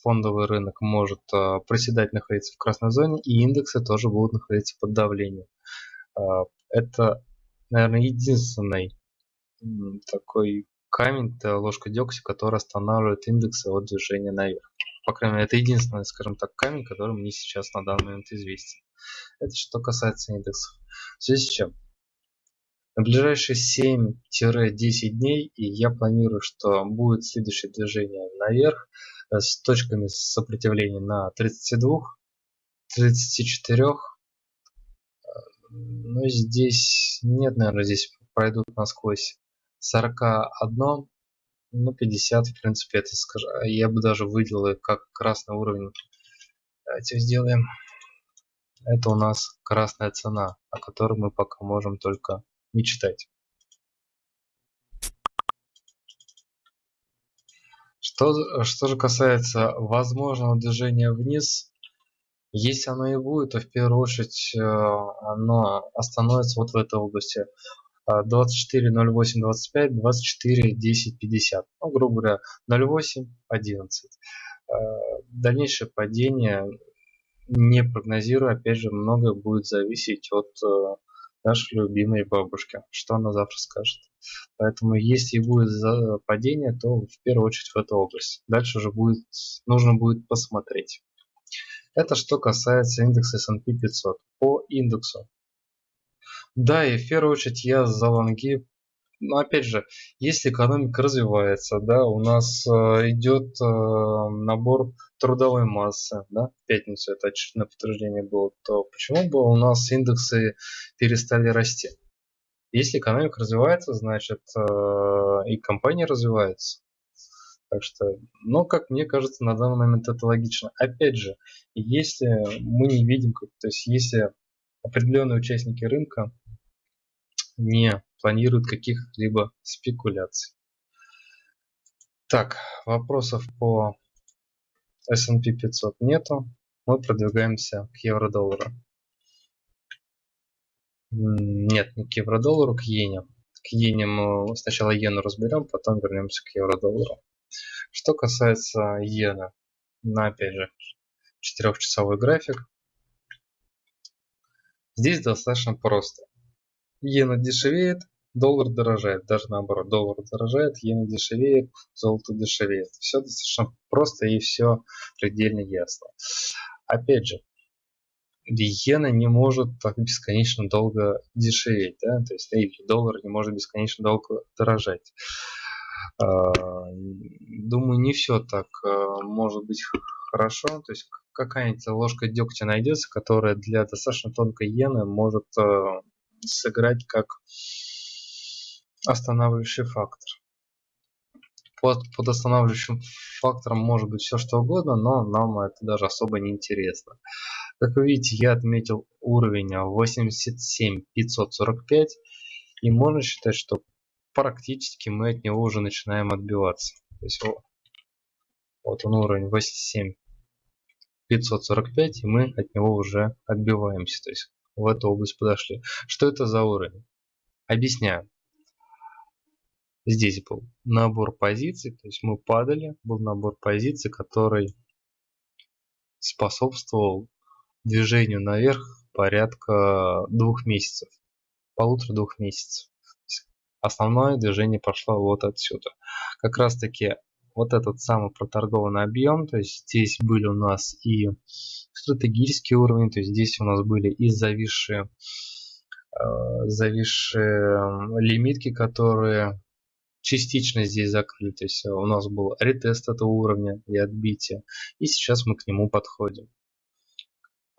фондовый рынок может а, проседать, находиться в красной зоне, и индексы тоже будут находиться под давлением. А, это, наверное, единственный такой камень, ложка дегтя, который останавливает индексы от движения наверх. По крайней мере, это единственный, скажем так, камень, который мне сейчас на данный момент известен. Это что касается индексов. В связи с чем? На ближайшие 7-10 дней и я планирую, что будет следующее движение наверх с точками сопротивления на 32, 34. Но здесь нет, наверное, здесь пройдут насквозь 41, ну 50, в принципе, это скажу. Я бы даже выделил как красный уровень. Давайте сделаем. Это у нас красная цена, о которой мы пока можем только мечтать. Что, что же касается возможного движения вниз, если оно и будет, то в первую очередь э, оно остановится вот в этой области 24, 08, 25, 24, 10, 50. Ну, грубо говоря, 08, 11. Э, дальнейшее падение не прогнозирую. Опять же, многое будет зависеть от э, нашей любимой бабушки, что она завтра скажет. Поэтому если будет падение, то в первую очередь в эту область. Дальше уже будет, нужно будет посмотреть. Это что касается индекса S&P 500. По индексу. Да, и в первую очередь я за лонги но опять же, если экономика развивается, да, у нас э, идет э, набор трудовой массы, да, в пятницу это очередное подтверждение было, то почему бы у нас индексы перестали расти? Если экономика развивается, значит э, и компания развивается. Так что, ну, как мне кажется, на данный момент это логично. Опять же, если мы не видим, то есть если определенные участники рынка не планируют каких-либо спекуляций. Так, вопросов по S&P 500 нету. Мы продвигаемся к евро-доллару. Нет, не к евро-доллару, к иене. К иене мы сначала иену разберем, потом вернемся к евро-доллару. Что касается иены, на опять же четырехчасовой график. Здесь достаточно просто. Иена дешевеет, доллар дорожает. Даже наоборот, доллар дорожает, иена дешевеет, золото дешевеет. Все достаточно просто и все предельно ясно. Опять же, иена не может так бесконечно долго дешеветь, да? то есть или доллар не может бесконечно долго дорожать. А, думаю, не все так а, может быть хорошо, то есть какая-нибудь ложка дегтя найдется, которая для достаточно тонкой иены может а, сыграть как останавливающий фактор. Под, под останавливающим фактором может быть все что угодно, но нам это даже особо не интересно. Как вы видите, я отметил уровень 87545, и можно считать, что практически мы от него уже начинаем отбиваться. То есть вот он уровень 87545, и мы от него уже отбиваемся. То есть в эту область подошли. Что это за уровень? Объясняю. Здесь был набор позиций, то есть мы падали, был набор позиций, который способствовал движению наверх порядка двух месяцев, полутора-двух месяцев. Основное движение пошло вот отсюда. Как раз таки вот этот самый проторгованный объем, то есть здесь были у нас и стратегические уровни, то есть здесь у нас были и зависшие, э, зависшие лимитки, которые частично здесь закрыли. То есть у нас был ретест этого уровня и отбитие. И сейчас мы к нему подходим.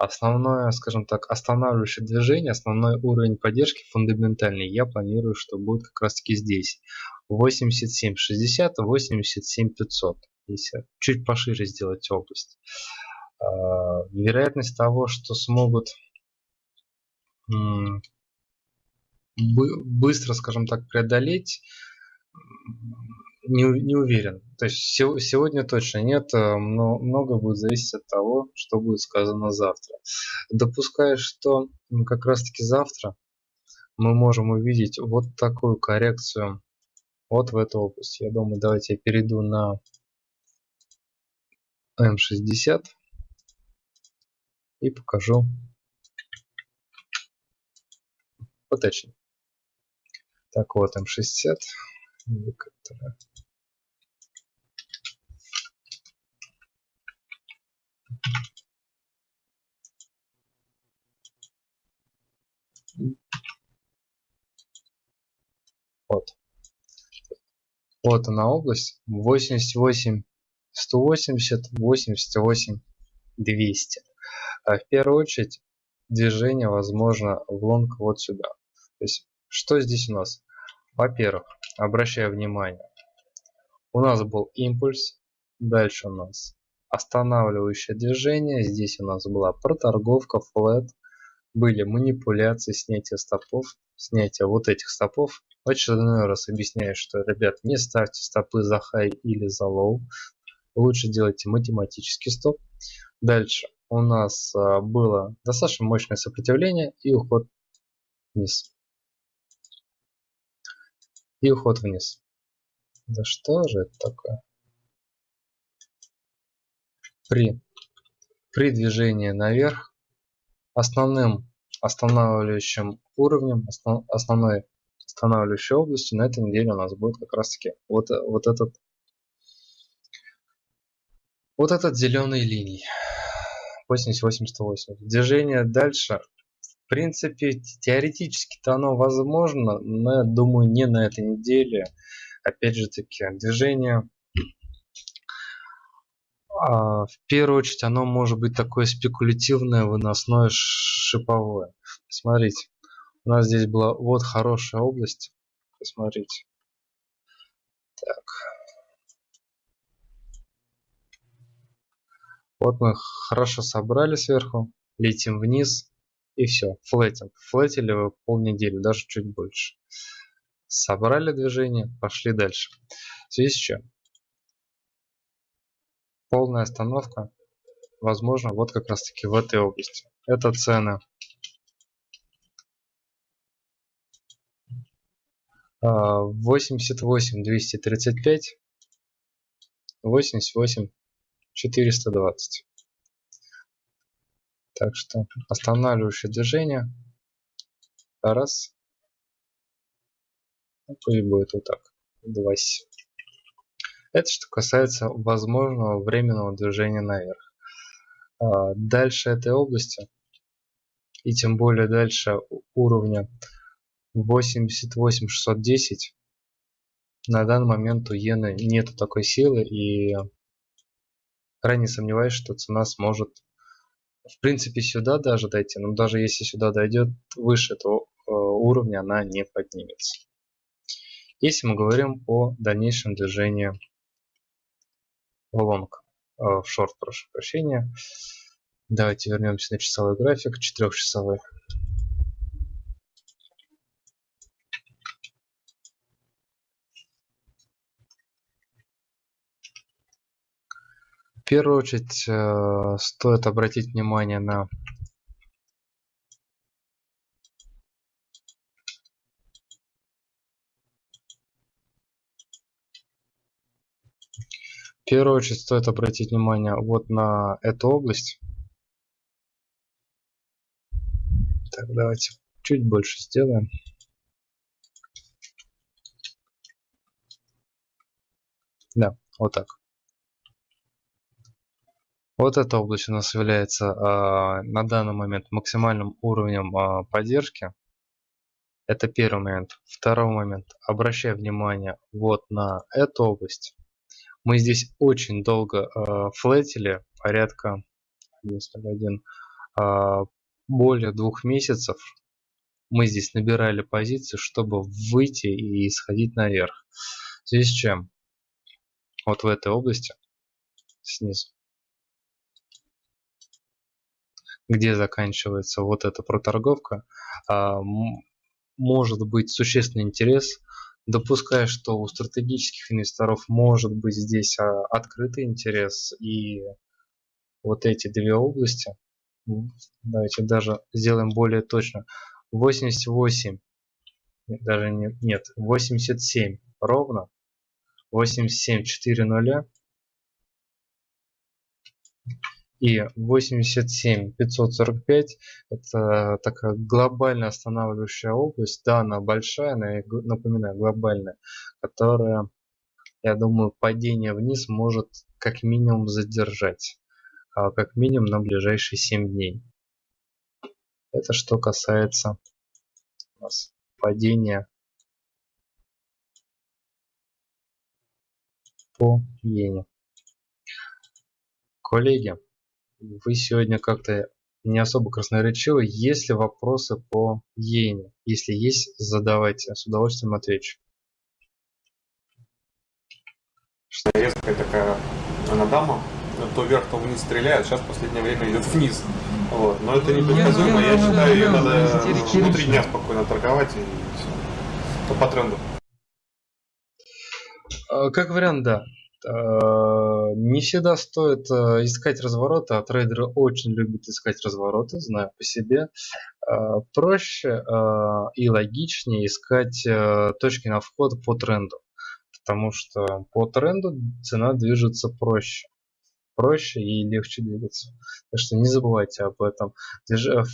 Основное, скажем так, останавливающее движение, основной уровень поддержки фундаментальный, я планирую, что будет как раз таки здесь. 8760, 87500. Если чуть пошире сделать область. А, вероятность того, что смогут быстро, скажем так, преодолеть не, не уверен. То есть сегодня точно нет, но много будет зависеть от того, что будет сказано завтра. Допускаю, что как раз таки завтра мы можем увидеть вот такую коррекцию вот в эту область. Я думаю, давайте я перейду на М60 и покажу поточнее. Так вот, М60 индикатора. Вот. Вот она область. 88, 180, 88, 200. А в первую очередь движение возможно в лонг вот сюда. То есть что здесь у нас? Во-первых, обращаю внимание, у нас был импульс, дальше у нас останавливающее движение, здесь у нас была проторговка, флет, были манипуляции, снятие стопов, снятие вот этих стопов. В очередной раз объясняю, что, ребят, не ставьте стопы за high или за low, лучше делайте математический стоп. Дальше у нас а, было достаточно мощное сопротивление и уход вниз и уход вниз. Да что же это такое? При, при движении наверх основным останавливающим уровнем, основ, основной останавливающей областью на этой неделе у нас будет как раз таки вот, вот этот вот этот зеленый линий 80-88. Движение дальше принципе, теоретически-то оно возможно, но думаю, не на этой неделе. Опять же таки, движение а, в первую очередь оно может быть такое спекулятивное, выносное, шиповое. Смотрите, у нас здесь была вот хорошая область. Посмотрите. Так. Вот мы хорошо собрали сверху, летим вниз и все, флетинг. Флетили полнедели, даже чуть больше. Собрали движение, пошли дальше. В связи с чем? Полная остановка возможно вот как раз таки в этой области. Это цены. 88 235 88 420 так что останавливающее движение. Раз. Ну, пусть будет вот так. Два. Это что касается возможного временного движения наверх. А, дальше этой области и тем более дальше уровня 88610 на данный момент у иены нету такой силы и крайне сомневаюсь, что цена сможет в принципе сюда даже дойти, но даже если сюда дойдет выше, то уровня она не поднимется. Если мы говорим о дальнейшем движении в лонг, э, в шорт, прошу прощения, давайте вернемся на часовой график, четырехчасовой. Первую очередь э, стоит обратить внимание на В первую очередь стоит обратить внимание вот на эту область. Так, давайте чуть больше сделаем. Да, вот так. Вот эта область у нас является э, на данный момент максимальным уровнем э, поддержки. Это первый момент. Второй момент. Обращаю внимание вот на эту область. Мы здесь очень долго э, флетили, порядка 1, э, более двух месяцев. Мы здесь набирали позиции, чтобы выйти и сходить наверх. С чем? Вот в этой области, снизу, где заканчивается вот эта проторговка, э, может быть существенный интерес. Допуская, что у стратегических инвесторов может быть здесь а, открытый интерес и вот эти две области, давайте даже сделаем более точно, 88, даже не, нет, 87 ровно, 87, 4 нуля, и 87 545 это такая глобально останавливающая область. Да, она большая, я напоминаю, глобальная, которая, я думаю, падение вниз может как минимум задержать. А как минимум на ближайшие 7 дней. Это что касается у нас падения по иене. Коллеги, вы сегодня как-то не особо красноречивы. Есть ли вопросы по иене? Если есть, задавайте. С удовольствием отвечу. Что резкая такая она дама, то вверх, то вниз стреляет, сейчас в последнее время идет вниз. Вот. Но это непредсказуемо, я считаю, ее надо внутри дня спокойно торговать и все. То по тренду. А, как вариант, да. А, не всегда стоит а, искать развороты, а трейдеры очень любят искать развороты, знаю по себе. А, проще и логичнее искать точки на вход по тренду, потому что по тренду цена движется проще проще и легче двигаться. Так что не забывайте об этом.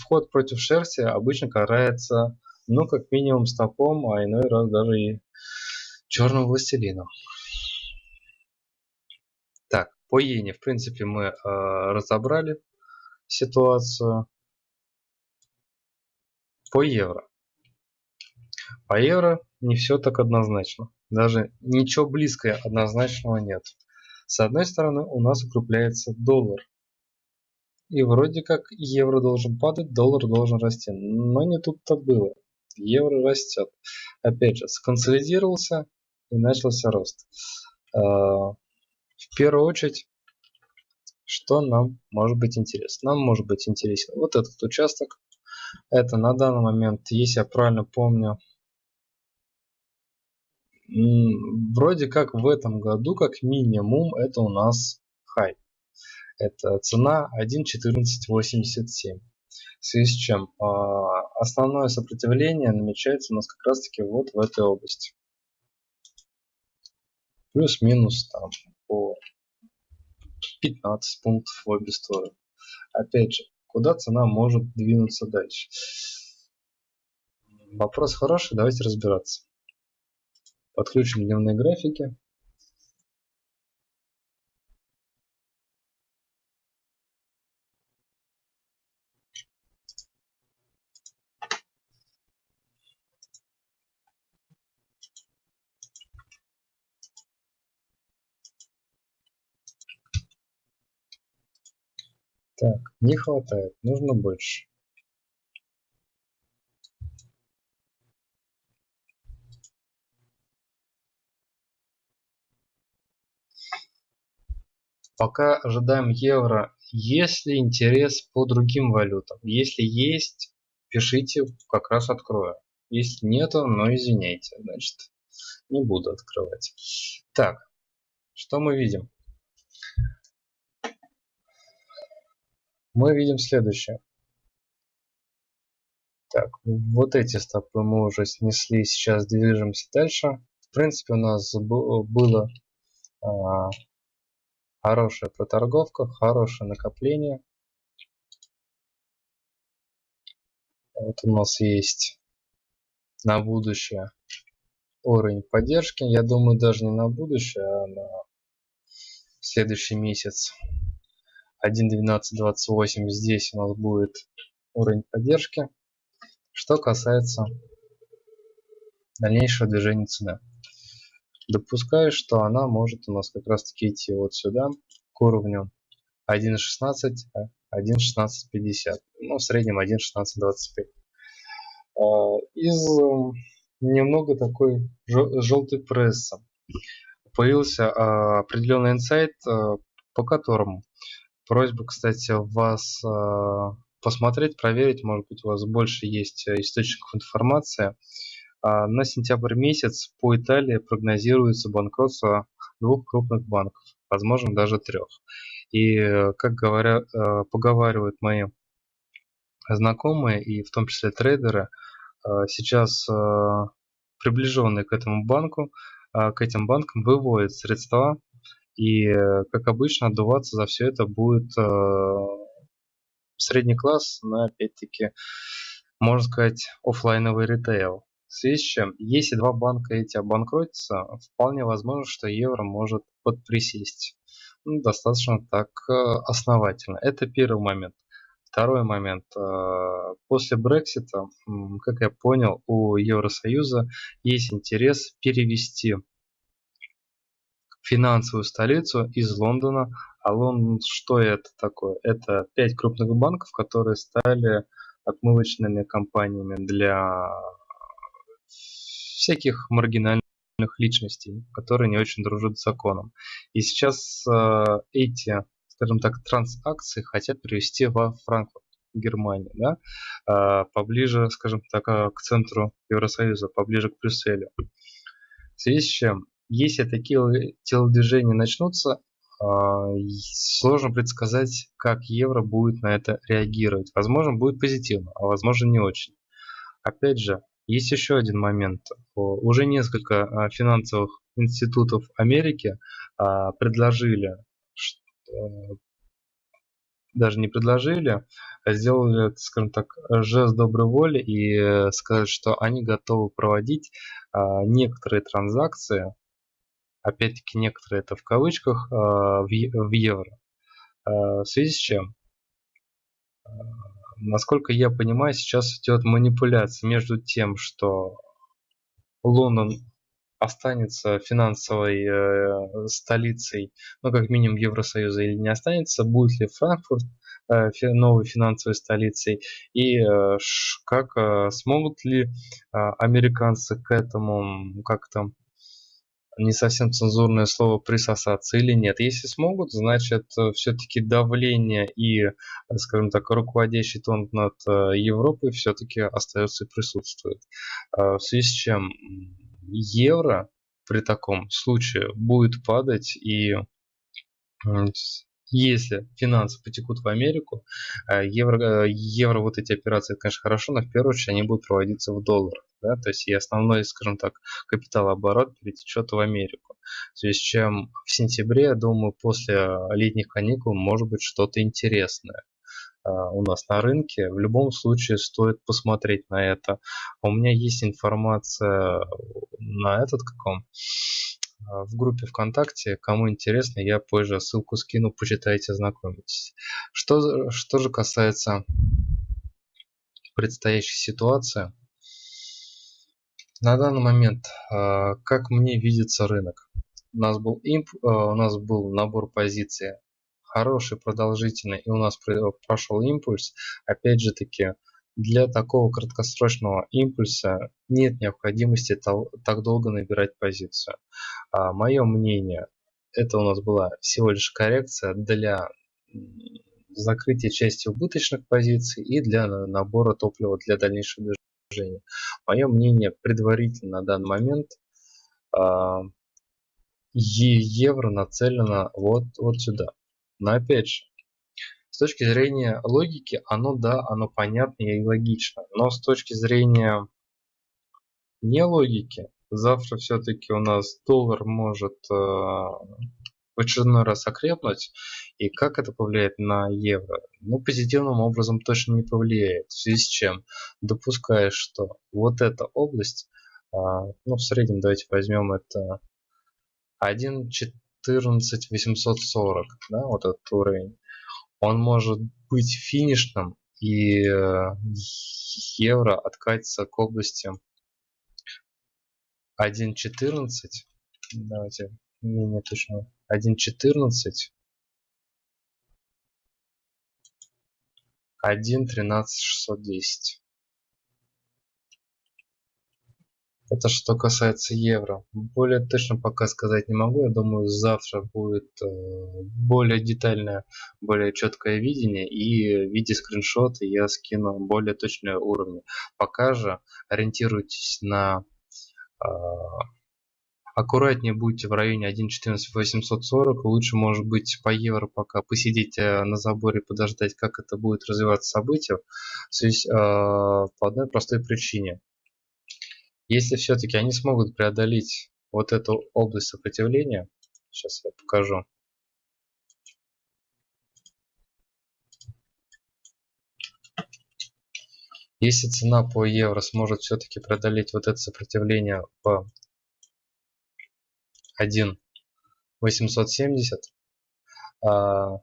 Вход против шерсти обычно карается, ну, как минимум стопом, а иной раз даже и черным властелином. По иене, в принципе, мы э, разобрали ситуацию. По евро. По евро не все так однозначно. Даже ничего близкого однозначного нет. С одной стороны у нас укрепляется доллар. И вроде как евро должен падать, доллар должен расти. Но не тут-то было. Евро растет. Опять же, сконсолидировался и начался рост. В первую очередь, что нам может быть интересно? Нам может быть интересен вот этот участок. Это на данный момент, если я правильно помню, вроде как в этом году, как минимум, это у нас хай. Это цена 1.1487. В связи с чем а, основное сопротивление намечается у нас как раз таки вот в этой области. Плюс-минус там по 15 пунктов в обе стороны. Опять же, куда цена может двинуться дальше? Вопрос хороший, давайте разбираться. Подключим дневные графики. Так, не хватает, нужно больше. Пока ожидаем евро. Есть ли интерес по другим валютам? Если есть, пишите, как раз открою. Если нету, но извиняйте, значит, не буду открывать. Так, что мы видим? Мы видим следующее. Так, вот эти стопы мы уже снесли, сейчас движемся дальше. В принципе, у нас было а, хорошая проторговка, хорошее накопление. Вот у нас есть на будущее уровень поддержки. Я думаю, даже не на будущее, а на следующий месяц. 1.12.28 здесь у нас будет уровень поддержки. Что касается дальнейшего движения цены. Допускаю, что она может у нас как раз таки идти вот сюда, к уровню 1.16, 1.1650. Ну, в среднем 1.1625. А, из немного такой желтой прессы. Появился а, определенный инсайт, а, по которому просьба, кстати, вас посмотреть, проверить, может быть у вас больше есть источников информации. На сентябрь месяц по Италии прогнозируется банкротство двух крупных банков, возможно даже трех. И, как говорят, поговаривают мои знакомые, и в том числе трейдеры, сейчас приближенные к этому банку, к этим банкам выводят средства, и, как обычно, отдуваться за все это будет средний класс, но опять-таки, можно сказать, офлайновый ритейл. В связи с чем, если два банка эти обанкротятся, вполне возможно, что евро может подприсесть. Ну, достаточно так основательно. Это первый момент. Второй момент. Э, после Брексита, как я понял, у Евросоюза есть интерес перевести финансовую столицу из Лондона. А Лондон, что это такое? Это пять крупных банков, которые стали отмывочными компаниями для всяких маргинальных личностей, которые не очень дружат с законом. И сейчас э, эти скажем так, трансакции хотят привести во Франкфурт, Германии, да, а, поближе, скажем так, а, к центру Евросоюза, поближе к Брюсселю. В связи с чем, если такие телодвижения начнутся, а, сложно предсказать, как евро будет на это реагировать. Возможно, будет позитивно, а возможно не очень. Опять же, есть еще один момент. Уже несколько финансовых институтов Америки предложили Э, даже не предложили, а сделали, скажем так, жест доброй воли и э, сказали, что они готовы проводить а, некоторые транзакции, опять-таки некоторые это в кавычках, а, в, евро. А, в связи с чем? Насколько я понимаю, сейчас идет манипуляция между тем, что Лондон останется финансовой э, столицей, ну как минимум Евросоюза или не останется, будет ли Франкфурт э, новой финансовой столицей и э, как смогут ли американцы к этому как-то не совсем цензурное слово присосаться или нет. Если смогут, значит э, все-таки давление и, э, скажем так, руководящий тон над э, Европой все-таки остается и присутствует. В связи с чем евро при таком случае будет падать и если финансы потекут в Америку, э, евро, э, евро вот эти операции, конечно, хорошо, но в первую очередь они будут проводиться в долларах. Да? То есть и основной, скажем так, капиталооборот перетечет в Америку. В связи с чем в сентябре, я думаю, после летних каникул может быть что-то интересное. А, у нас на рынке, в любом случае стоит посмотреть на это. У меня есть информация на этот каком а, в группе ВКонтакте. Кому интересно, я позже ссылку скину, почитайте, ознакомитесь. Что, что же касается предстоящей ситуации. На данный момент, а, как мне видится рынок? У нас был имп, у нас был набор позиций хороший, продолжительный, и у нас прошел импульс, опять же таки, для такого краткосрочного импульса нет необходимости так долго набирать позицию. А, мое мнение, это у нас была всего лишь коррекция для закрытия части убыточных позиций и для набора топлива для дальнейшего движения. Мое мнение предварительно на данный момент а, евро нацелено вот, вот сюда. Но опять же, с точки зрения логики, оно да, оно понятно и логично. Но с точки зрения не логики, завтра все-таки у нас доллар может э, в очередной раз окрепнуть. И как это повлияет на евро? Ну, позитивным образом точно не повлияет. В связи с чем? Допуская, что вот эта область, э, ну, в среднем давайте возьмем это 1.14.840, да, вот этот уровень он может быть финишным и э, евро откатится к области 1.14 давайте менее точно 1.14 1.13.610 Это что касается евро. Более точно пока сказать не могу. Я думаю, завтра будет э, более детальное, более четкое видение. И в виде скриншота я скину более точные уровни. Пока же ориентируйтесь на... Э, аккуратнее будьте в районе 1.14.840. Лучше, может быть, по евро пока посидеть э, на заборе, подождать, как это будет развиваться событие. По одной простой причине если все-таки они смогут преодолеть вот эту область сопротивления, сейчас я покажу. Если цена по евро сможет все-таки преодолеть вот это сопротивление по 1.870, а,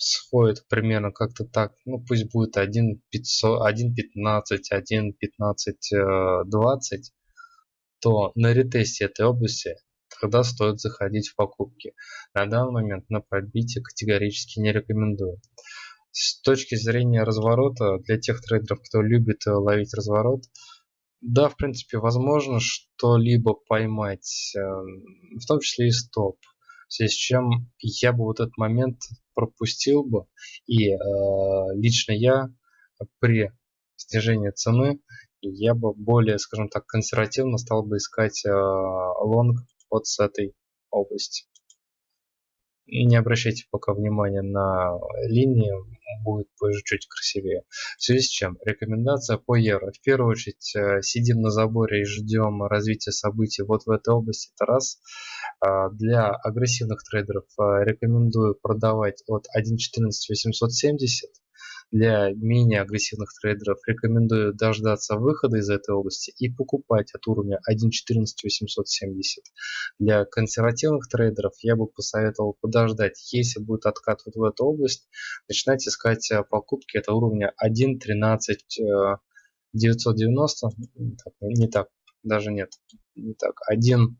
сходит примерно как-то так, ну пусть будет 1.15, 1.15, 20, то на ретесте этой области тогда стоит заходить в покупки. На данный момент на пробитие категорически не рекомендую. С точки зрения разворота, для тех трейдеров, кто любит ловить разворот, да, в принципе, возможно что-либо поймать, эм, в том числе и стоп. В связи с чем я бы вот этот момент пропустил бы. И э, лично я при снижении цены я бы более, скажем так, консервативно стал бы искать э, лонг вот с этой области. Не обращайте пока внимания на линии, будет позже чуть красивее. В связи с чем? Рекомендация по евро. В первую очередь э, сидим на заборе и ждем развития событий вот в этой области. Это раз. А, для агрессивных трейдеров э, рекомендую продавать от 1.14.870 для менее агрессивных трейдеров рекомендую дождаться выхода из этой области и покупать от уровня 1.14.870. Для консервативных трейдеров я бы посоветовал подождать. Если будет откат вот в эту область, начинать искать э, покупки от уровня 1.13.990. Не так, даже нет, не так. 1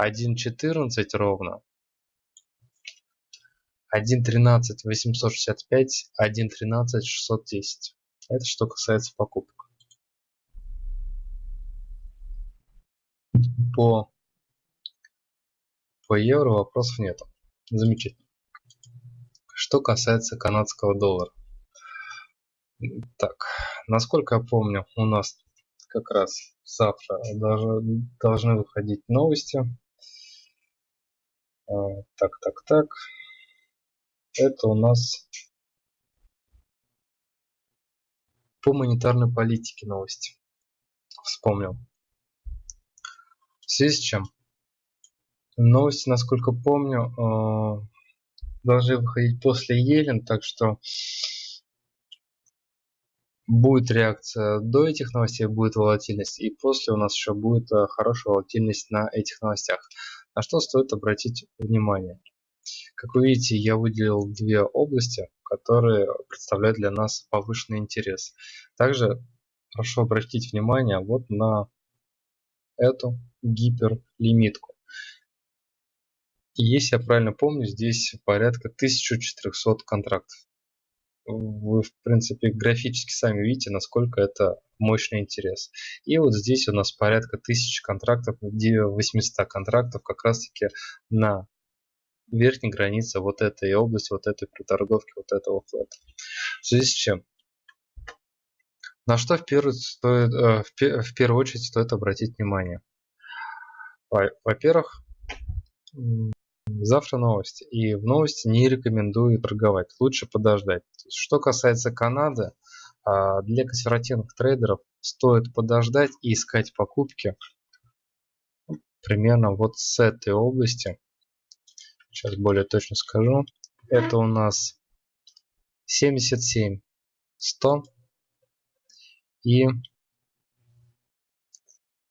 1.14 ровно 1.13 865, 1.13 610. Это что касается покупок. По, по евро вопросов нет. Замечательно. Что касается канадского доллара. Так, насколько я помню, у нас как раз завтра даже должны выходить новости. А, так, так, так это у нас по монетарной политике новости. Вспомнил. В связи с чем? Новости, насколько помню, э, должны выходить после Елен, так что будет реакция до этих новостей, будет волатильность, и после у нас еще будет э, хорошая волатильность на этих новостях. На что стоит обратить внимание? Как вы видите, я выделил две области, которые представляют для нас повышенный интерес. Также прошу обратить внимание вот на эту гиперлимитку. И если я правильно помню, здесь порядка 1400 контрактов. Вы, в принципе, графически сами видите, насколько это мощный интерес. И вот здесь у нас порядка 1000 контрактов, 800 контрактов как раз таки на верхней границы вот этой области, вот этой проторговки, вот этого флета. В связи с чем? На что в первую, стоит, э, в первую очередь стоит обратить внимание? Во-первых, завтра новости. И в новости не рекомендую торговать. Лучше подождать. Что касается Канады, а, для консервативных трейдеров стоит подождать и искать покупки примерно вот с этой области. Сейчас более точно скажу. Это у нас 77 100 и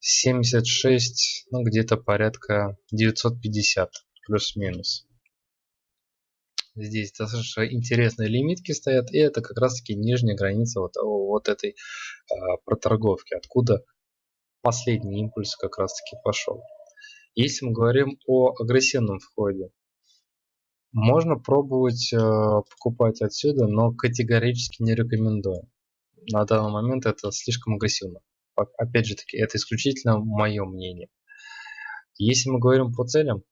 76 ну где-то порядка 950 плюс-минус здесь достаточно интересные лимитки стоят и это как раз таки нижняя граница вот, вот этой э, проторговки откуда последний импульс как раз таки пошел если мы говорим о агрессивном входе можно пробовать э, покупать отсюда но категорически не рекомендую на данный момент это слишком агрессивно опять же таки это исключительно мое мнение если мы говорим по целям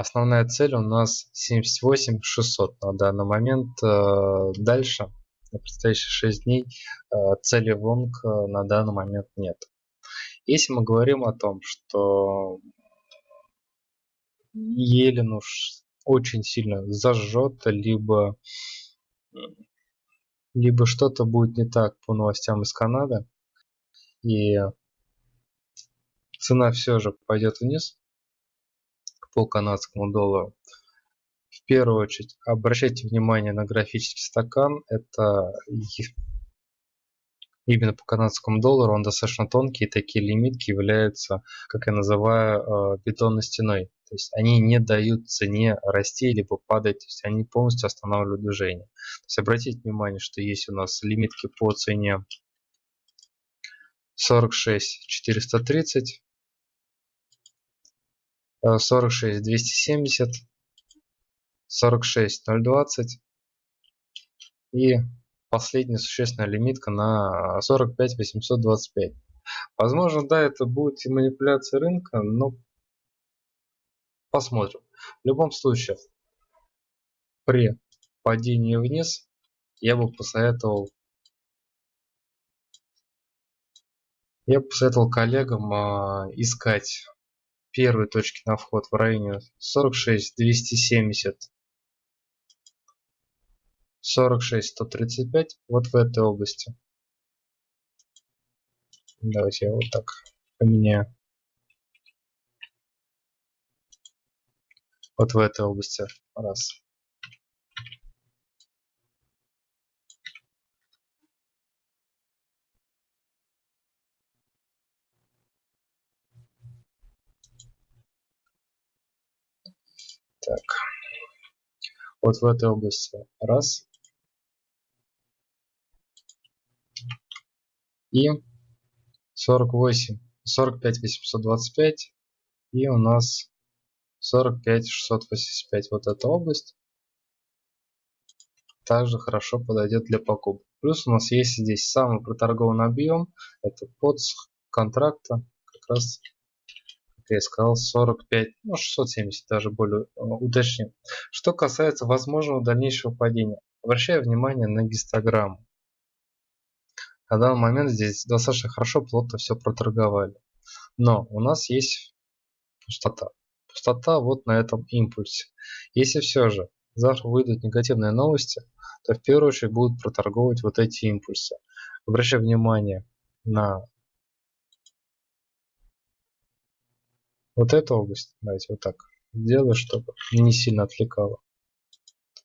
Основная цель у нас 78 600 на данный момент. Э, дальше, на предстоящие 6 дней, э, цели лонг э, на данный момент нет. Если мы говорим о том, что Елен уж очень сильно зажжет, либо, либо что-то будет не так по новостям из Канады, и цена все же пойдет вниз, по канадскому доллару. В первую очередь обращайте внимание на графический стакан. Это именно по канадскому доллару он достаточно тонкий, и такие лимитки являются, как я называю, э, бетонной стеной. То есть они не дают цене расти либо падать, то есть они полностью останавливают движение. То есть обратите внимание, что есть у нас лимитки по цене 46 430 46 270 46 020 и последняя существенная лимитка на 45 825 возможно да это будет и манипуляция рынка но посмотрим. В любом случае при падении вниз я бы посоветовал я бы посоветовал коллегам а, искать первые точки на вход в районе 46 270 46 135 вот в этой области давайте я вот так поменяю вот в этой области раз Так. Вот в этой области. Раз. И 48. 45 825. И у нас 45 685. Вот эта область. Также хорошо подойдет для покупок. Плюс у нас есть здесь самый проторгованный объем. Это под контракта. Как раз как я сказал, 45, ну 670 даже более э, уточним. Что касается возможного дальнейшего падения, обращаю внимание на гистограмму. На данный момент здесь достаточно хорошо, плотно все проторговали. Но у нас есть пустота. Пустота вот на этом импульсе. Если все же завтра выйдут негативные новости, то в первую очередь будут проторговывать вот эти импульсы. Обращаю внимание на вот эту область давайте вот так сделаю чтобы не сильно отвлекало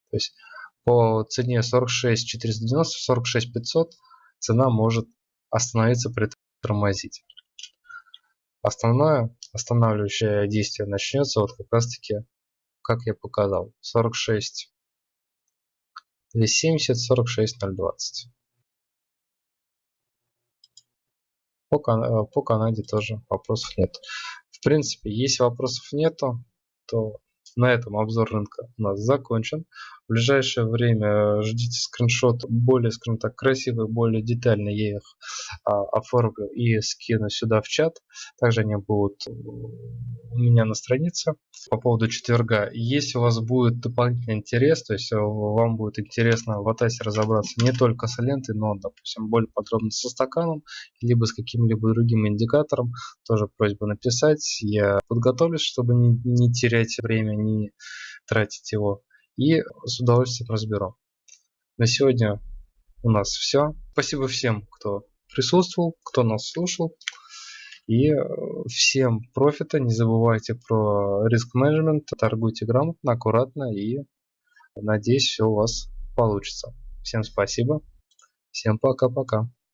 то есть по цене 46 490 46 500 цена может остановиться притормозить. Основное останавливающее действие начнется вот как раз таки как я показал 46 270 46 020 по, по канаде тоже вопросов нет. В принципе, если вопросов нету, то на этом обзор рынка у нас закончен. В ближайшее время ждите скриншот более, скажем так, красивый, более детальный. Я их а, оформлю и скину сюда в чат. Также они будут у меня на странице. По поводу четверга. Если у вас будет дополнительный интерес, то есть вам будет интересно в Атасе разобраться не только с лентой, но, допустим, более подробно со стаканом, либо с каким-либо другим индикатором, тоже просьба написать. Я подготовлюсь, чтобы не, не терять время, не тратить его и с удовольствием разберу. На сегодня у нас все. Спасибо всем, кто присутствовал, кто нас слушал. И э, всем профита. Не забывайте про риск менеджмент. Торгуйте грамотно, аккуратно и надеюсь, все у вас получится. Всем спасибо. Всем пока-пока.